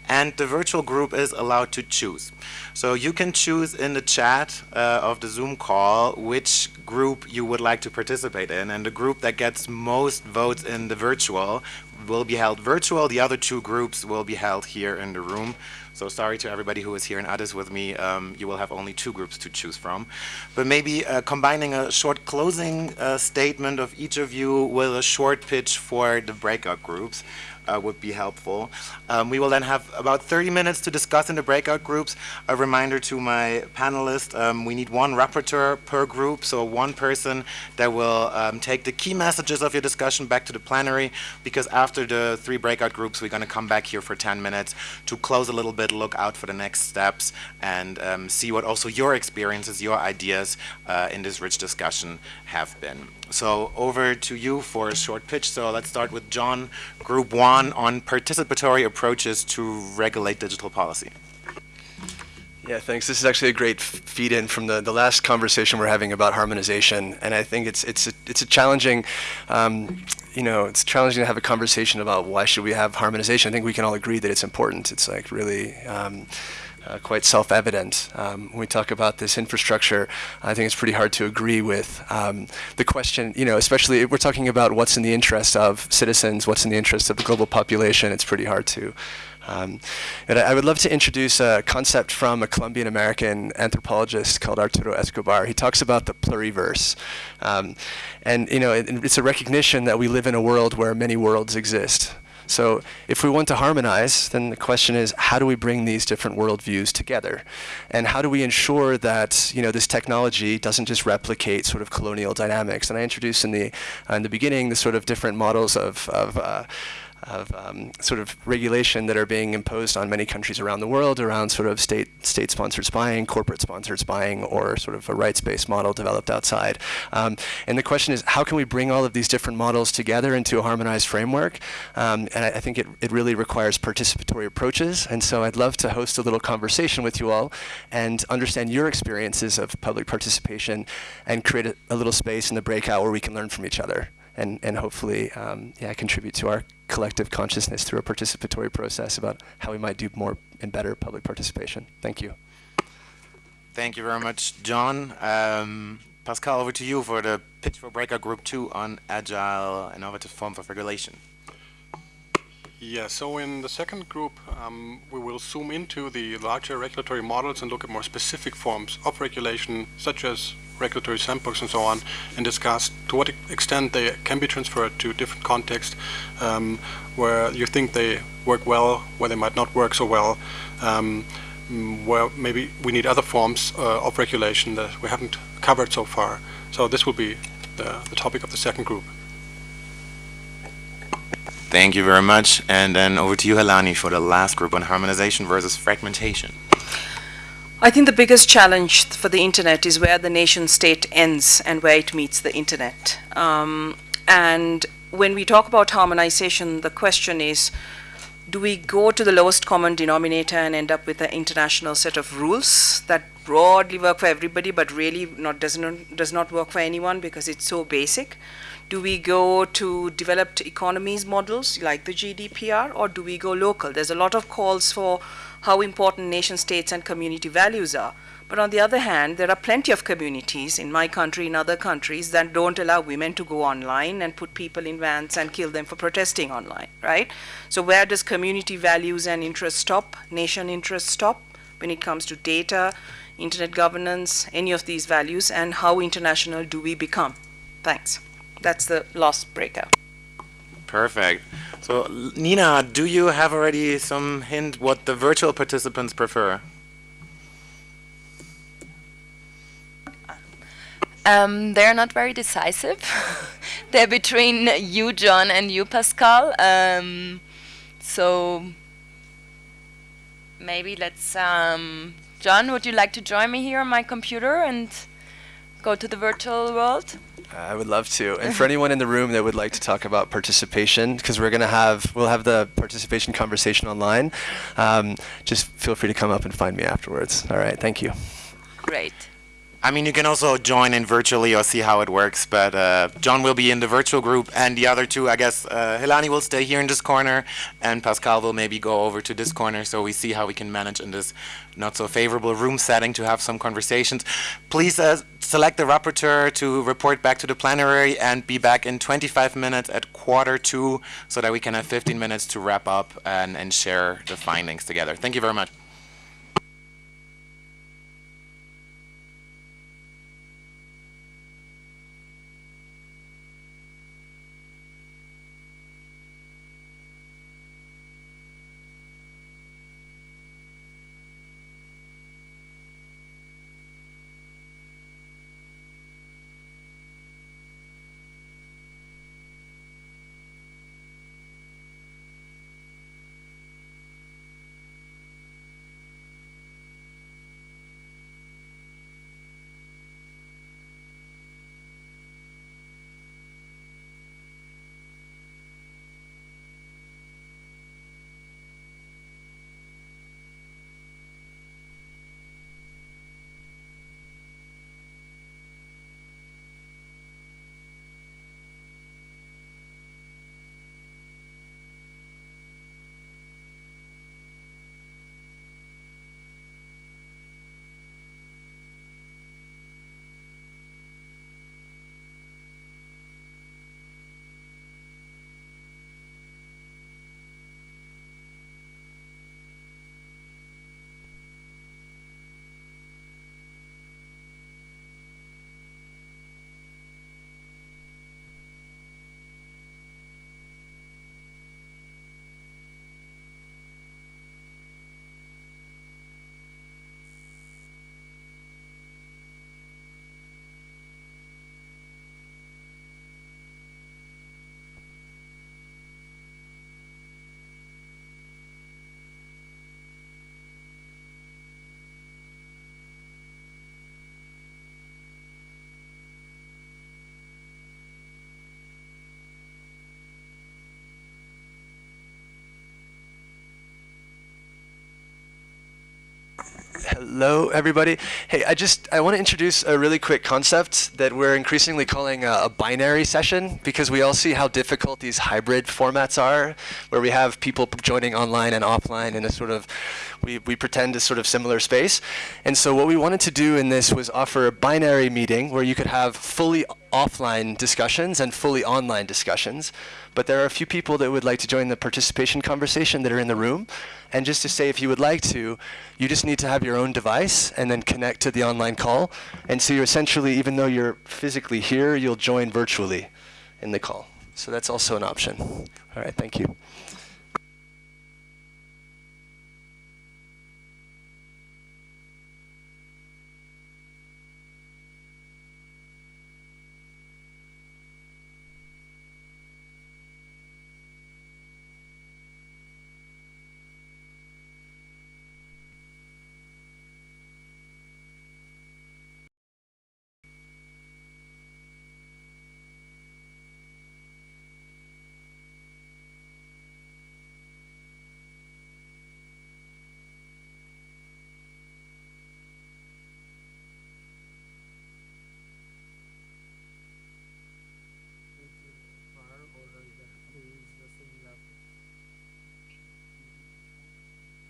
and the virtual group is allowed to choose. So you can choose in the chat uh, of the Zoom call which group you would like to participate in, and the group that gets most votes in the virtual will be held virtual. The other two groups will be held here in the room. So sorry to everybody who is here in Addis with me. Um, you will have only two groups to choose from. But maybe uh, combining a short closing uh, statement of each of you with a short pitch for the breakout groups uh, would be helpful. Um, we will then have about 30 minutes to discuss in the breakout groups. A reminder to my panelists, um, we need one rapporteur per group, so one person that will um, take the key messages of your discussion back to the plenary, because after the three breakout groups, we're going to come back here for 10 minutes to close a little bit, look out for the next steps, and um, see what also your experiences, your ideas uh, in this rich discussion have been. So over to you for a short pitch. So let's start with John, Group 1 on participatory approaches to regulate digital policy. Yeah, thanks. This is actually a great feed in from the, the last conversation we're having about harmonization. And I think it's, it's, a, it's a challenging, um, you know, it's challenging to have a conversation about why should we have harmonization. I think we can all agree that it's important. It's like really, um, uh, quite self-evident. Um, when we talk about this infrastructure, I think it's pretty hard to agree with um, the question, you know, especially if we're talking about what's in the interest of citizens, what's in the interest of the global population, it's pretty hard to um, and I, I, would love to introduce a concept from a Colombian American anthropologist called Arturo Escobar. He talks about the pluriverse. Um, and you know, it, it's a recognition that we live in a world where many worlds exist. So if we want to harmonize, then the question is, how do we bring these different worldviews together? And how do we ensure that you know this technology doesn't just replicate sort of colonial dynamics? And I introduced in the uh, in the beginning the sort of different models of, of uh, of um, sort of regulation that are being imposed on many countries around the world around sort of state state sponsored spying, corporate sponsored spying, or sort of a rights based model developed outside. Um, and the question is, how can we bring all of these different models together into a harmonized framework? Um, and I, I, think it, it really requires participatory approaches. And so I'd love to host a little conversation with you all and understand your experiences of public participation and create a, a little space in the breakout where we can learn from each other and, and hopefully um, yeah, contribute to our collective consciousness through a participatory process about how we might do more and better public participation. Thank you. Thank you very much, John. Um, Pascal, over to you for the pitch for Breakout Group 2 on agile innovative forms of regulation. Yeah, so in the second group, um, we will zoom into the larger regulatory models and look at more specific forms of regulation, such as regulatory sandbox and so on, and discuss to what extent they can be transferred to different contexts um, where you think they work well, where they might not work so well, um, where maybe we need other forms uh, of regulation that we haven't covered so far. So this will be the, the topic of the second group. Thank you very much. And then over to you, Helani, for the last group on harmonization versus fragmentation. I think the biggest challenge for the internet is where the nation state ends and where it meets the internet. Um, and when we talk about harmonization, the question is do we go to the lowest common denominator and end up with an international set of rules that broadly work for everybody but really not does not does not work for anyone because it's so basic do we go to developed economies models like the GDPR or do we go local there's a lot of calls for how important nation states and community values are but on the other hand, there are plenty of communities in my country, in other countries, that don't allow women to go online and put people in vans and kill them for protesting online, right? So where does community values and interests stop, nation interests stop when it comes to data, internet governance, any of these values, and how international do we become? Thanks. That's the last breakout. Perfect. So, Nina, do you have already some hint what the virtual participants prefer? Um, they're not very decisive. they're between you, John, and you, Pascal. Um, so maybe let's. Um, John, would you like to join me here on my computer and go to the virtual world? I would love to. And for anyone in the room that would like to talk about participation, because we're going to have, we'll have the participation conversation online, um, just feel free to come up and find me afterwards. All right, thank you. Great. I mean, you can also join in virtually or see how it works, but uh, John will be in the virtual group, and the other two, I guess, uh, Helani will stay here in this corner, and Pascal will maybe go over to this corner, so we see how we can manage in this not so favorable room setting to have some conversations. Please uh, select the rapporteur to report back to the plenary and be back in 25 minutes at quarter two, so that we can have 15 minutes to wrap up and, and share the findings together. Thank you very much. Hello, everybody. Hey, I just I want to introduce a really quick concept that we're increasingly calling a, a, binary session because we all see how difficult these hybrid formats are, where we have people joining online and offline in a sort of we, we pretend a sort of similar space. And so what we wanted to do in this was offer a binary meeting where you could have fully offline discussions and fully online discussions. But there are a few people that would like to join the participation conversation that are in the room. And just to say, if you would like to, you just need to have your own device and then connect to the online call. And so you're essentially, even though you're physically here, you'll join virtually in the call. So that's also an option. All right, thank you.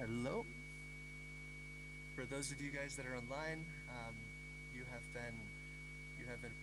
Hello. For those of you guys that are online, um, you have been, you have been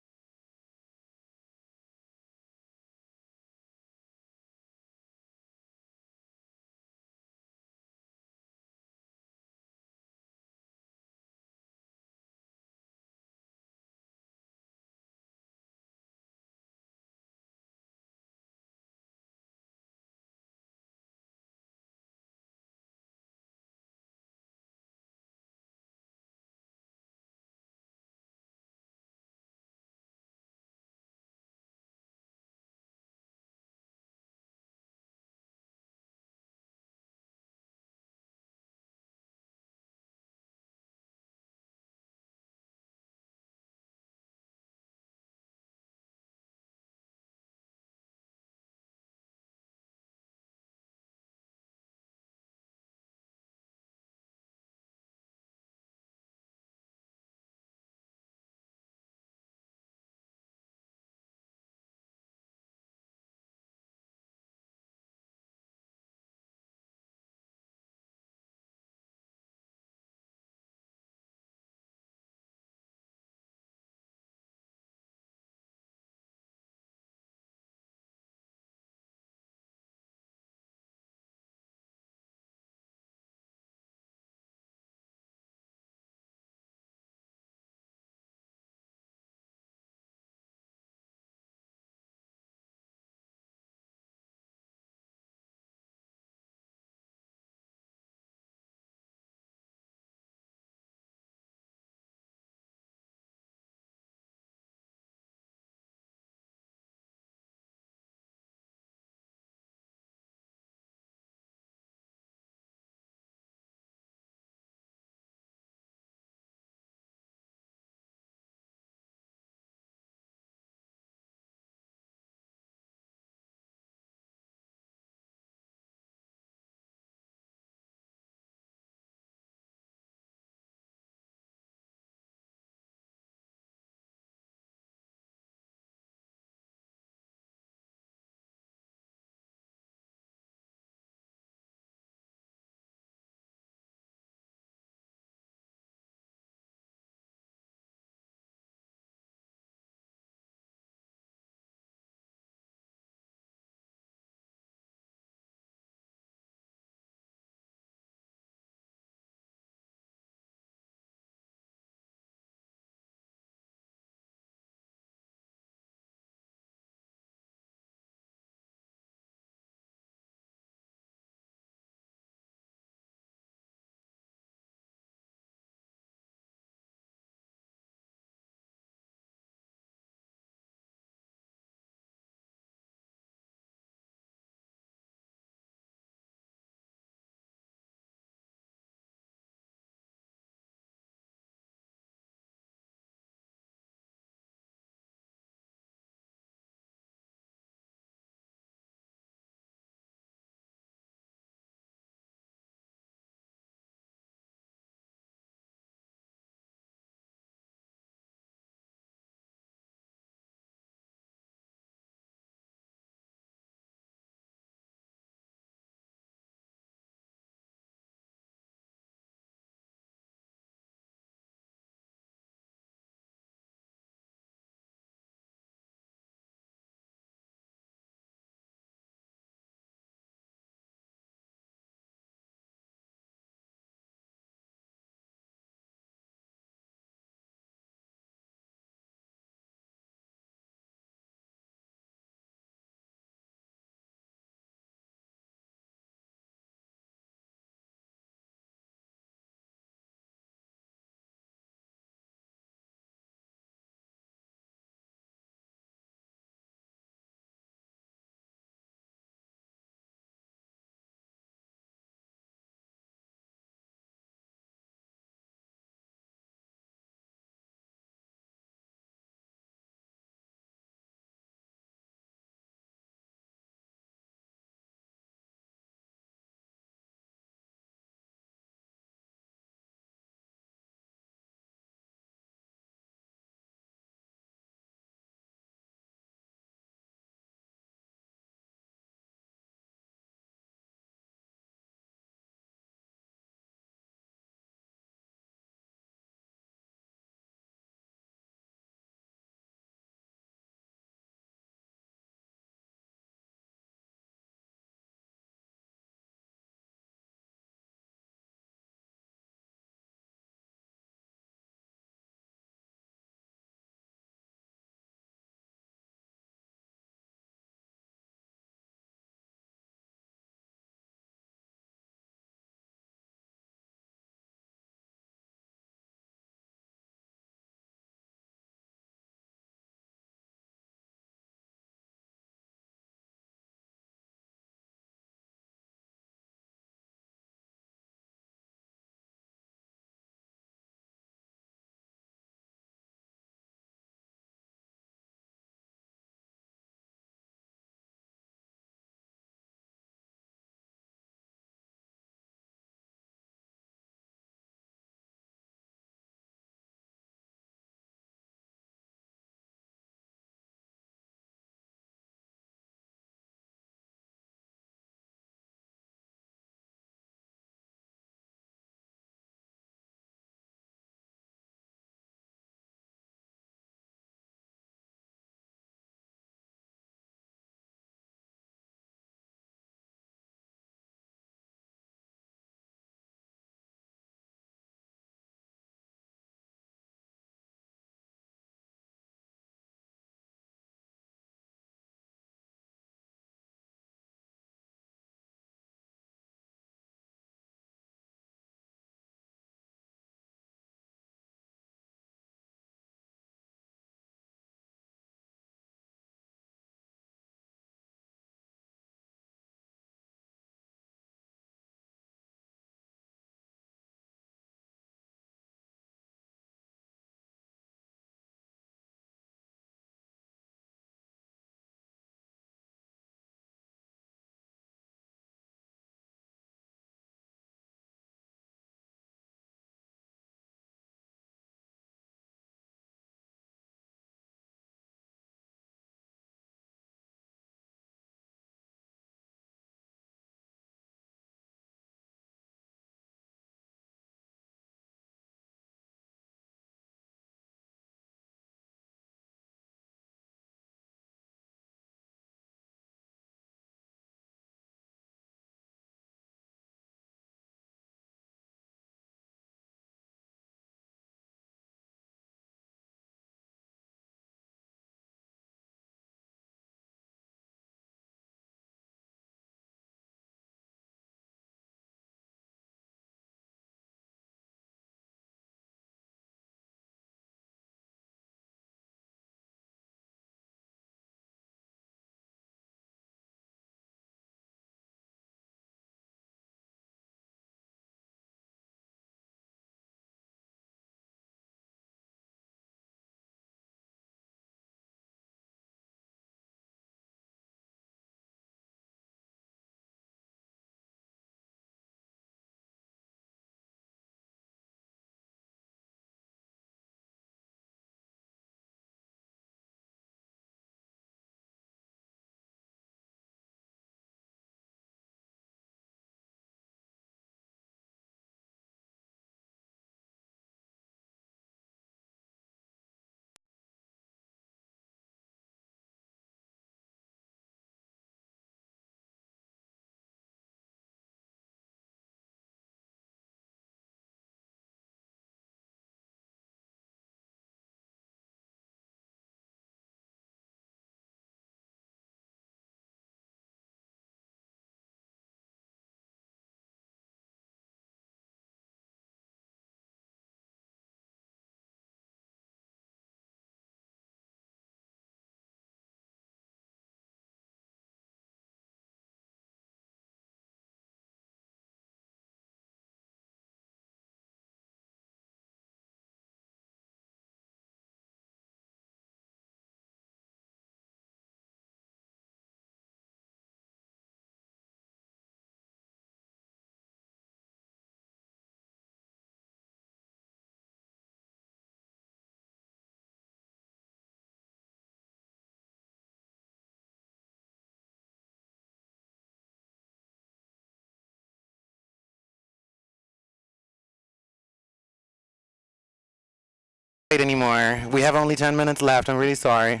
anymore. We have only 10 minutes left. I'm really sorry.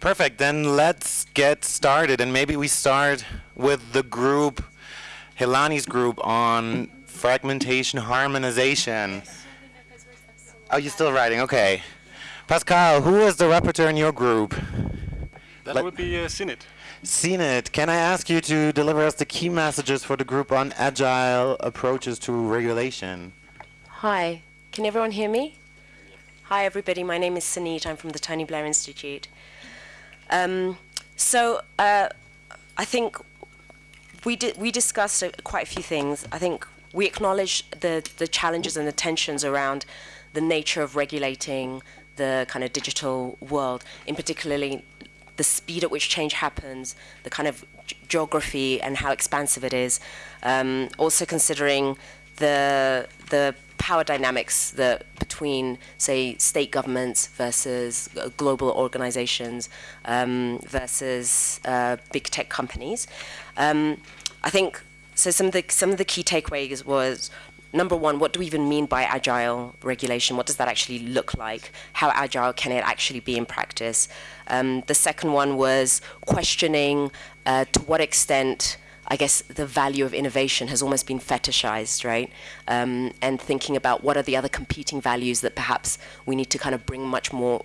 Perfect. Then let's get started. And maybe we start with the group, Helani's group on fragmentation harmonization. Oh, you're still writing. Okay. Pascal, who is the rapporteur in your group? That Let- would be uh, Sinit. Sinet, can I ask you to deliver us the key messages for the group on agile approaches to regulation? Hi, can everyone hear me? Hi, everybody. My name is Sunit. I'm from the Tony Blair Institute. Um, so, uh, I think we di- we discussed uh, quite a few things. I think we acknowledge the the challenges and the tensions around the nature of regulating the kind of digital world, in particularly the speed at which change happens, the kind of geography and how expansive it is. Um, also considering the the power dynamics that between, say, state governments versus uh, global organizations um, versus uh, big tech companies. Um, I think so. Some of the some of the key takeaways was number one, what do we even mean by agile regulation? What does that actually look like? How agile can it actually be in practice? Um, the second one was questioning uh, to what extent. I guess the value of innovation has almost been fetishized, right? Um, and thinking about what are the other competing values that perhaps we need to kind of bring much more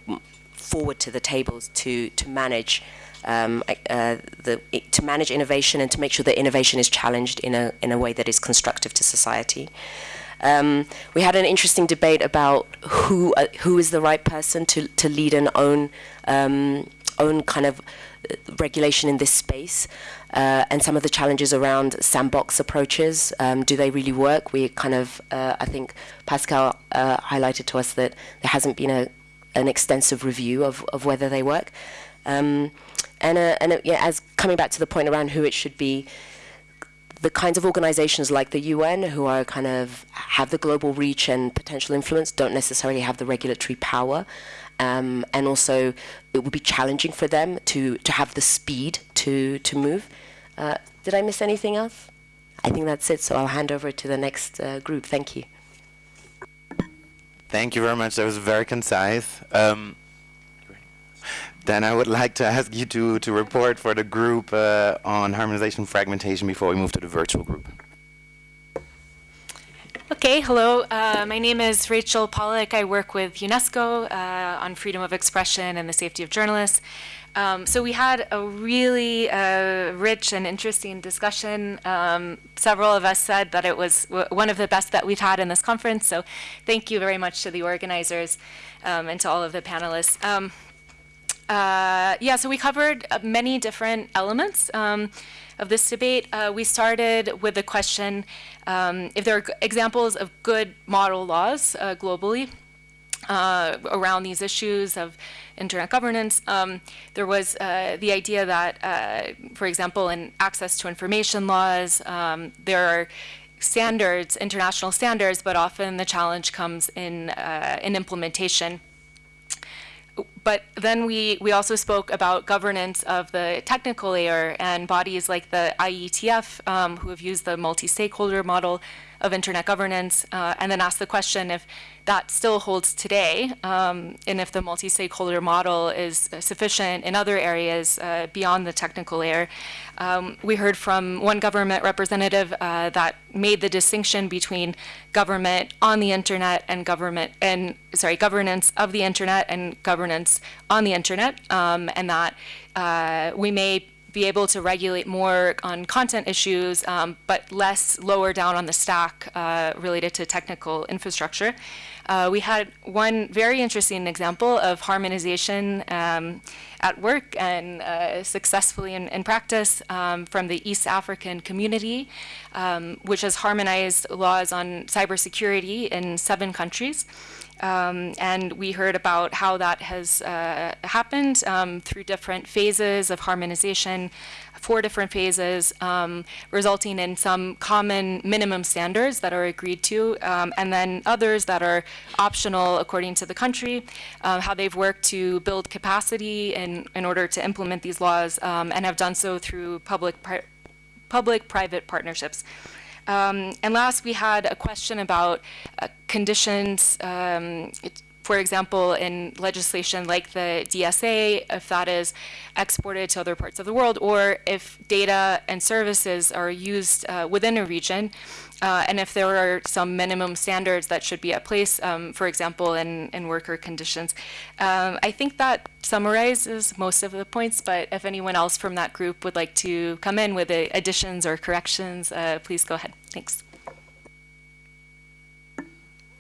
forward to the tables to to manage um, uh, the to manage innovation and to make sure that innovation is challenged in a in a way that is constructive to society. Um, we had an interesting debate about who uh, who is the right person to to lead and own um, own kind of uh, regulation in this space, uh, and some of the challenges around sandbox approaches. Um, do they really work? We kind of uh, I think Pascal uh, highlighted to us that there hasn't been a an extensive review of, of whether they work. Um, and uh, and yeah, as coming back to the point around who it should be, the kinds of organizations like the UN who are kind of have the global reach and potential influence don't necessarily have the regulatory power. Um, and also, it would be challenging for them to, to have the speed to, to move. Uh, did I miss anything else? I think that's it, so I'll hand over to the next uh, group. Thank you. Thank you very much. That was very concise. Um, then I would like to ask you to, to report for the group uh, on harmonization fragmentation before we move to the virtual group. Okay, hello. Uh, my name is Rachel Pollock. I work with UNESCO uh, on freedom of expression and the safety of journalists. Um, so we had a really uh, rich and interesting discussion. Um, several of us said that it was one of the best that we've had in this conference. So thank you very much to the organizers um, and to all of the panelists. Uh, yeah, so we covered uh, many different elements um, of this debate. Uh, we started with the question um, if there are examples of good model laws uh, globally uh, around these issues of internet governance. Um, there was uh, the idea that, for example, in access to information laws, um, there are standards, international standards, but often the challenge comes in in implementation but then we, we also spoke about governance of the technical layer and bodies like the IETF, um, who have used the multi-stakeholder model of internet governance, uh, and then ask the question if that still holds today, um, and if the multi-stakeholder model is sufficient in other areas uh, beyond the technical layer. Um, we heard from one government representative uh, that made the distinction between government on the internet and government and sorry governance of the internet and governance on the internet, um, and that uh, we may be able to regulate more on content issues, um, but less lower down on the stack uh, related to technical infrastructure. Uh, we had one very interesting example of harmonization um, at work and uh, successfully in, in practice um, from the East African community, um, which has harmonized laws on cybersecurity in seven countries. Um, and we heard about how that has uh, happened um, through different phases of harmonization, four different phases, um, resulting in some common minimum standards that are agreed to, um, and then others that are optional according to the country, uh, how they've worked to build capacity in, in order to implement these laws, um, and have done so through public public-private partnerships. Um, and last, we had a question about uh, conditions, um, it, for example, in legislation like the DSA, if that is exported to other parts of the world, or if data and services are used uh, within a region, uh, and if there are some minimum standards that should be at place, um, for example, in, in worker conditions. Um, I think that summarizes most of the points, but if anyone else from that group would like to come in with uh, additions or corrections, uh, please go ahead. Thanks.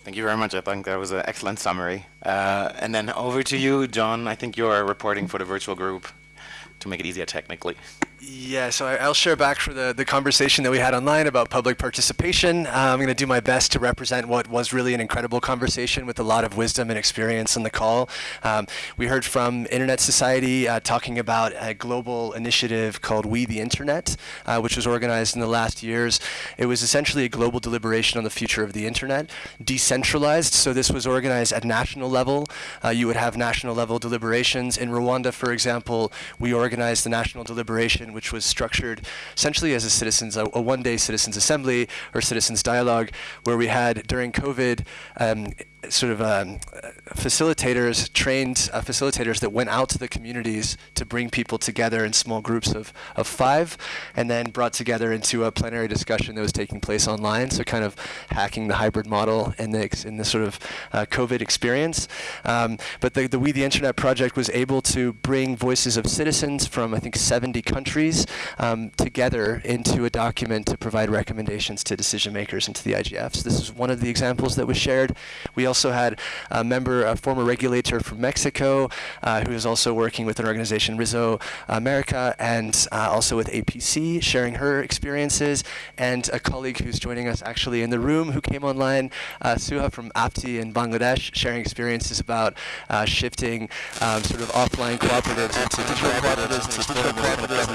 Thank you very much. I think that was an excellent summary. Uh, and then over to you, John. I think you're reporting for the virtual group to make it easier technically. Yeah, so I, will share back for the, the conversation that we had online about public participation. Uh, I'm going to do my best to represent what was really an incredible conversation with a lot of wisdom and experience on the call. Um, we heard from Internet Society uh, talking about a global initiative called We the Internet, uh, which was organized in the last years. It was essentially a global deliberation on the future of the Internet, decentralized, so this was organized at national level. Uh, you would have national level deliberations. In Rwanda, for example, we organized the national deliberation which was structured essentially as a citizens, a, a one-day citizens assembly or citizens dialogue, where we had during COVID um, sort of um, facilitators, trained uh, facilitators that went out to the communities to bring people together in small groups of, of five, and then brought together into a plenary discussion that was taking place online. So kind of hacking the hybrid model in the in the sort of uh, COVID experience. Um, but the, the We the Internet project was able to bring voices of citizens from I think 70 countries um, together into a document to provide recommendations to decision makers and to the IGFs. This is one of the examples that was shared. We also also had a member, a former regulator from Mexico, uh, who is also working with an organization, Rizzo America, and uh, also with APC, sharing her experiences, and a colleague who's joining us actually in the room who came online, uh, Suha from APTI in Bangladesh, sharing experiences about shifting um, sort of offline cooperatives into digital cooperatives, cooperatives,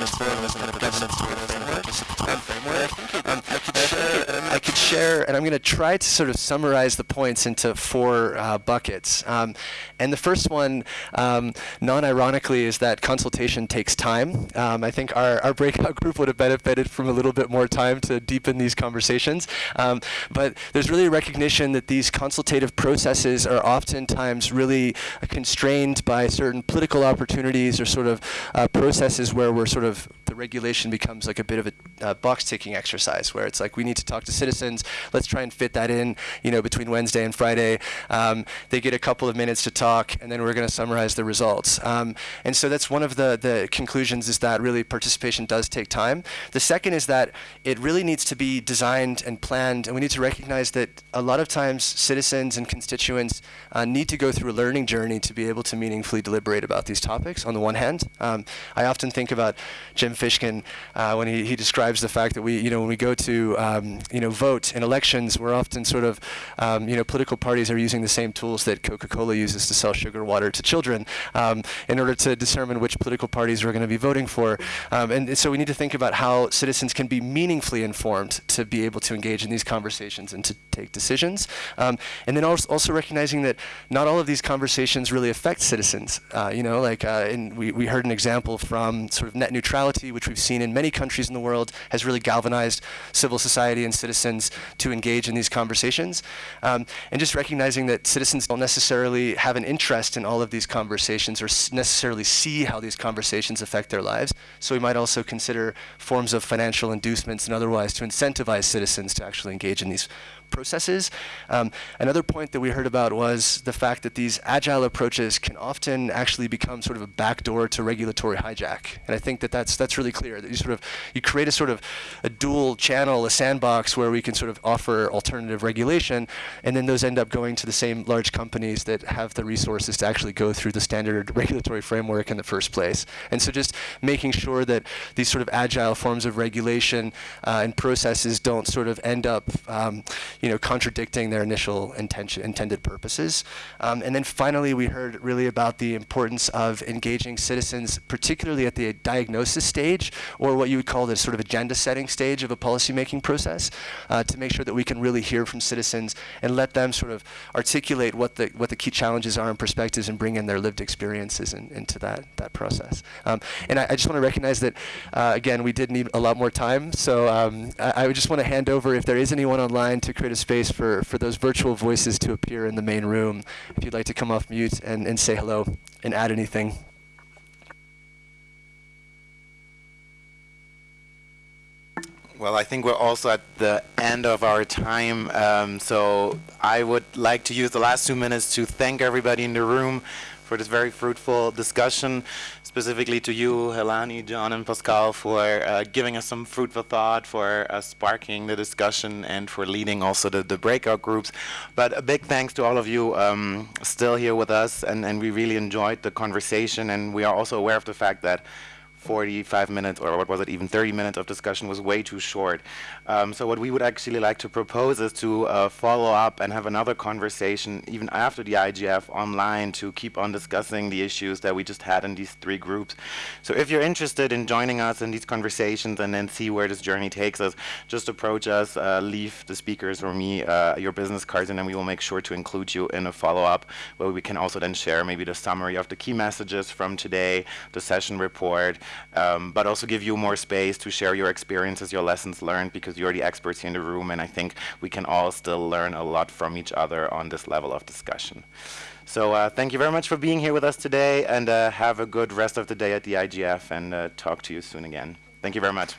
um, could share, I could share, and I'm going to try to sort of summarize the points into four uh, buckets. Um, and the first one, um, non-ironically, is that consultation takes time. Um, I think our, our breakout group would have benefited from a little bit more time to deepen these conversations. Um, but there's really a recognition that these consultative processes are oftentimes really constrained by certain political opportunities or sort of uh, processes where we're sort of, the regulation becomes like a bit of a uh, box ticking exercise where it's like we need to talk to citizens, let's try and fit that in, you know, between Wednesday and Friday um, they get a couple of minutes to talk, and then we're going to summarize the results. Um, and so that's one of the, the conclusions is that really participation does take time. The second is that it really needs to be designed and planned, and we need to recognize that a lot of times citizens and constituents uh, need to go through a learning journey to be able to meaningfully deliberate about these topics, on the one hand. Um, I often think about Jim Fishkin uh, when he, he describes the fact that we, you know, when we go to, um, you know, vote in elections, we're often sort of, um, you know, political parties are using the same tools that Coca-Cola uses to sell sugar water to children um, in order to determine which political parties we're going to be voting for. Um, and, so we need to think about how citizens can be meaningfully informed to be able to engage in these conversations and to take decisions. Um, and then also, also, recognizing that not all of these conversations really affect citizens. Uh, you know, like uh, in, we, we heard an example from sort of net neutrality, which we've seen in many countries in the world, has really galvanized civil society and citizens to engage in these conversations. Um, and just recognizing recognizing that citizens don't necessarily have an interest in all of these conversations or necessarily see how these conversations affect their lives. So we might also consider forms of financial inducements and otherwise to incentivize citizens to actually engage in these processes. Um, another point that we heard about was the fact that these agile approaches can often actually become sort of a backdoor to regulatory hijack. And I think that that's, that's really clear, that you sort of, you create a sort of a dual channel, a sandbox where we can sort of offer alternative regulation, and then those end up going to the same large companies that have the resources to actually go through the standard regulatory framework in the first place. And so just making sure that these sort of agile forms of regulation uh, and processes don't sort of end up, um, you know, contradicting their initial intention, intended purposes. Um, and then finally, we heard really about the importance of engaging citizens, particularly at the diagnosis stage, or what you would call the sort of agenda setting stage of a policymaking process, uh, to make sure that we can really hear from citizens and let them sort of articulate what the what the key challenges are and perspectives and bring in their lived experiences in, into that that process. Um, and I, I, just want to recognize that uh, again we did need a lot more time, so um, I, I, just want to hand over if there is anyone online to create a space for for those virtual voices to appear in the main room. If you'd like to come off mute and, and say hello and add anything. Well, I think we're also at the end of our time, um, so I would like to use the last two minutes to thank everybody in the room for this very fruitful discussion, specifically to you, Helani, John, and Pascal, for uh, giving us some fruitful thought, for uh, sparking the discussion, and for leading also the, the breakout groups. But a big thanks to all of you um, still here with us, and, and we really enjoyed the conversation, and we are also aware of the fact that 45 minutes, or what was it, even 30 minutes of discussion was way too short. Um, so what we would actually like to propose is to uh, follow up and have another conversation even after the IGF online to keep on discussing the issues that we just had in these three groups. So if you're interested in joining us in these conversations and then see where this journey takes us, just approach us, uh, leave the speakers or me uh, your business cards, and then we will make sure to include you in a follow-up where we can also then share maybe the summary of the key messages from today, the session report, um, but also give you more space to share your experiences, your lessons learned, because you're the experts here in the room, and I think we can all still learn a lot from each other on this level of discussion. So uh, thank you very much for being here with us today, and uh, have a good rest of the day at the IGF, and uh, talk to you soon again. Thank you very much.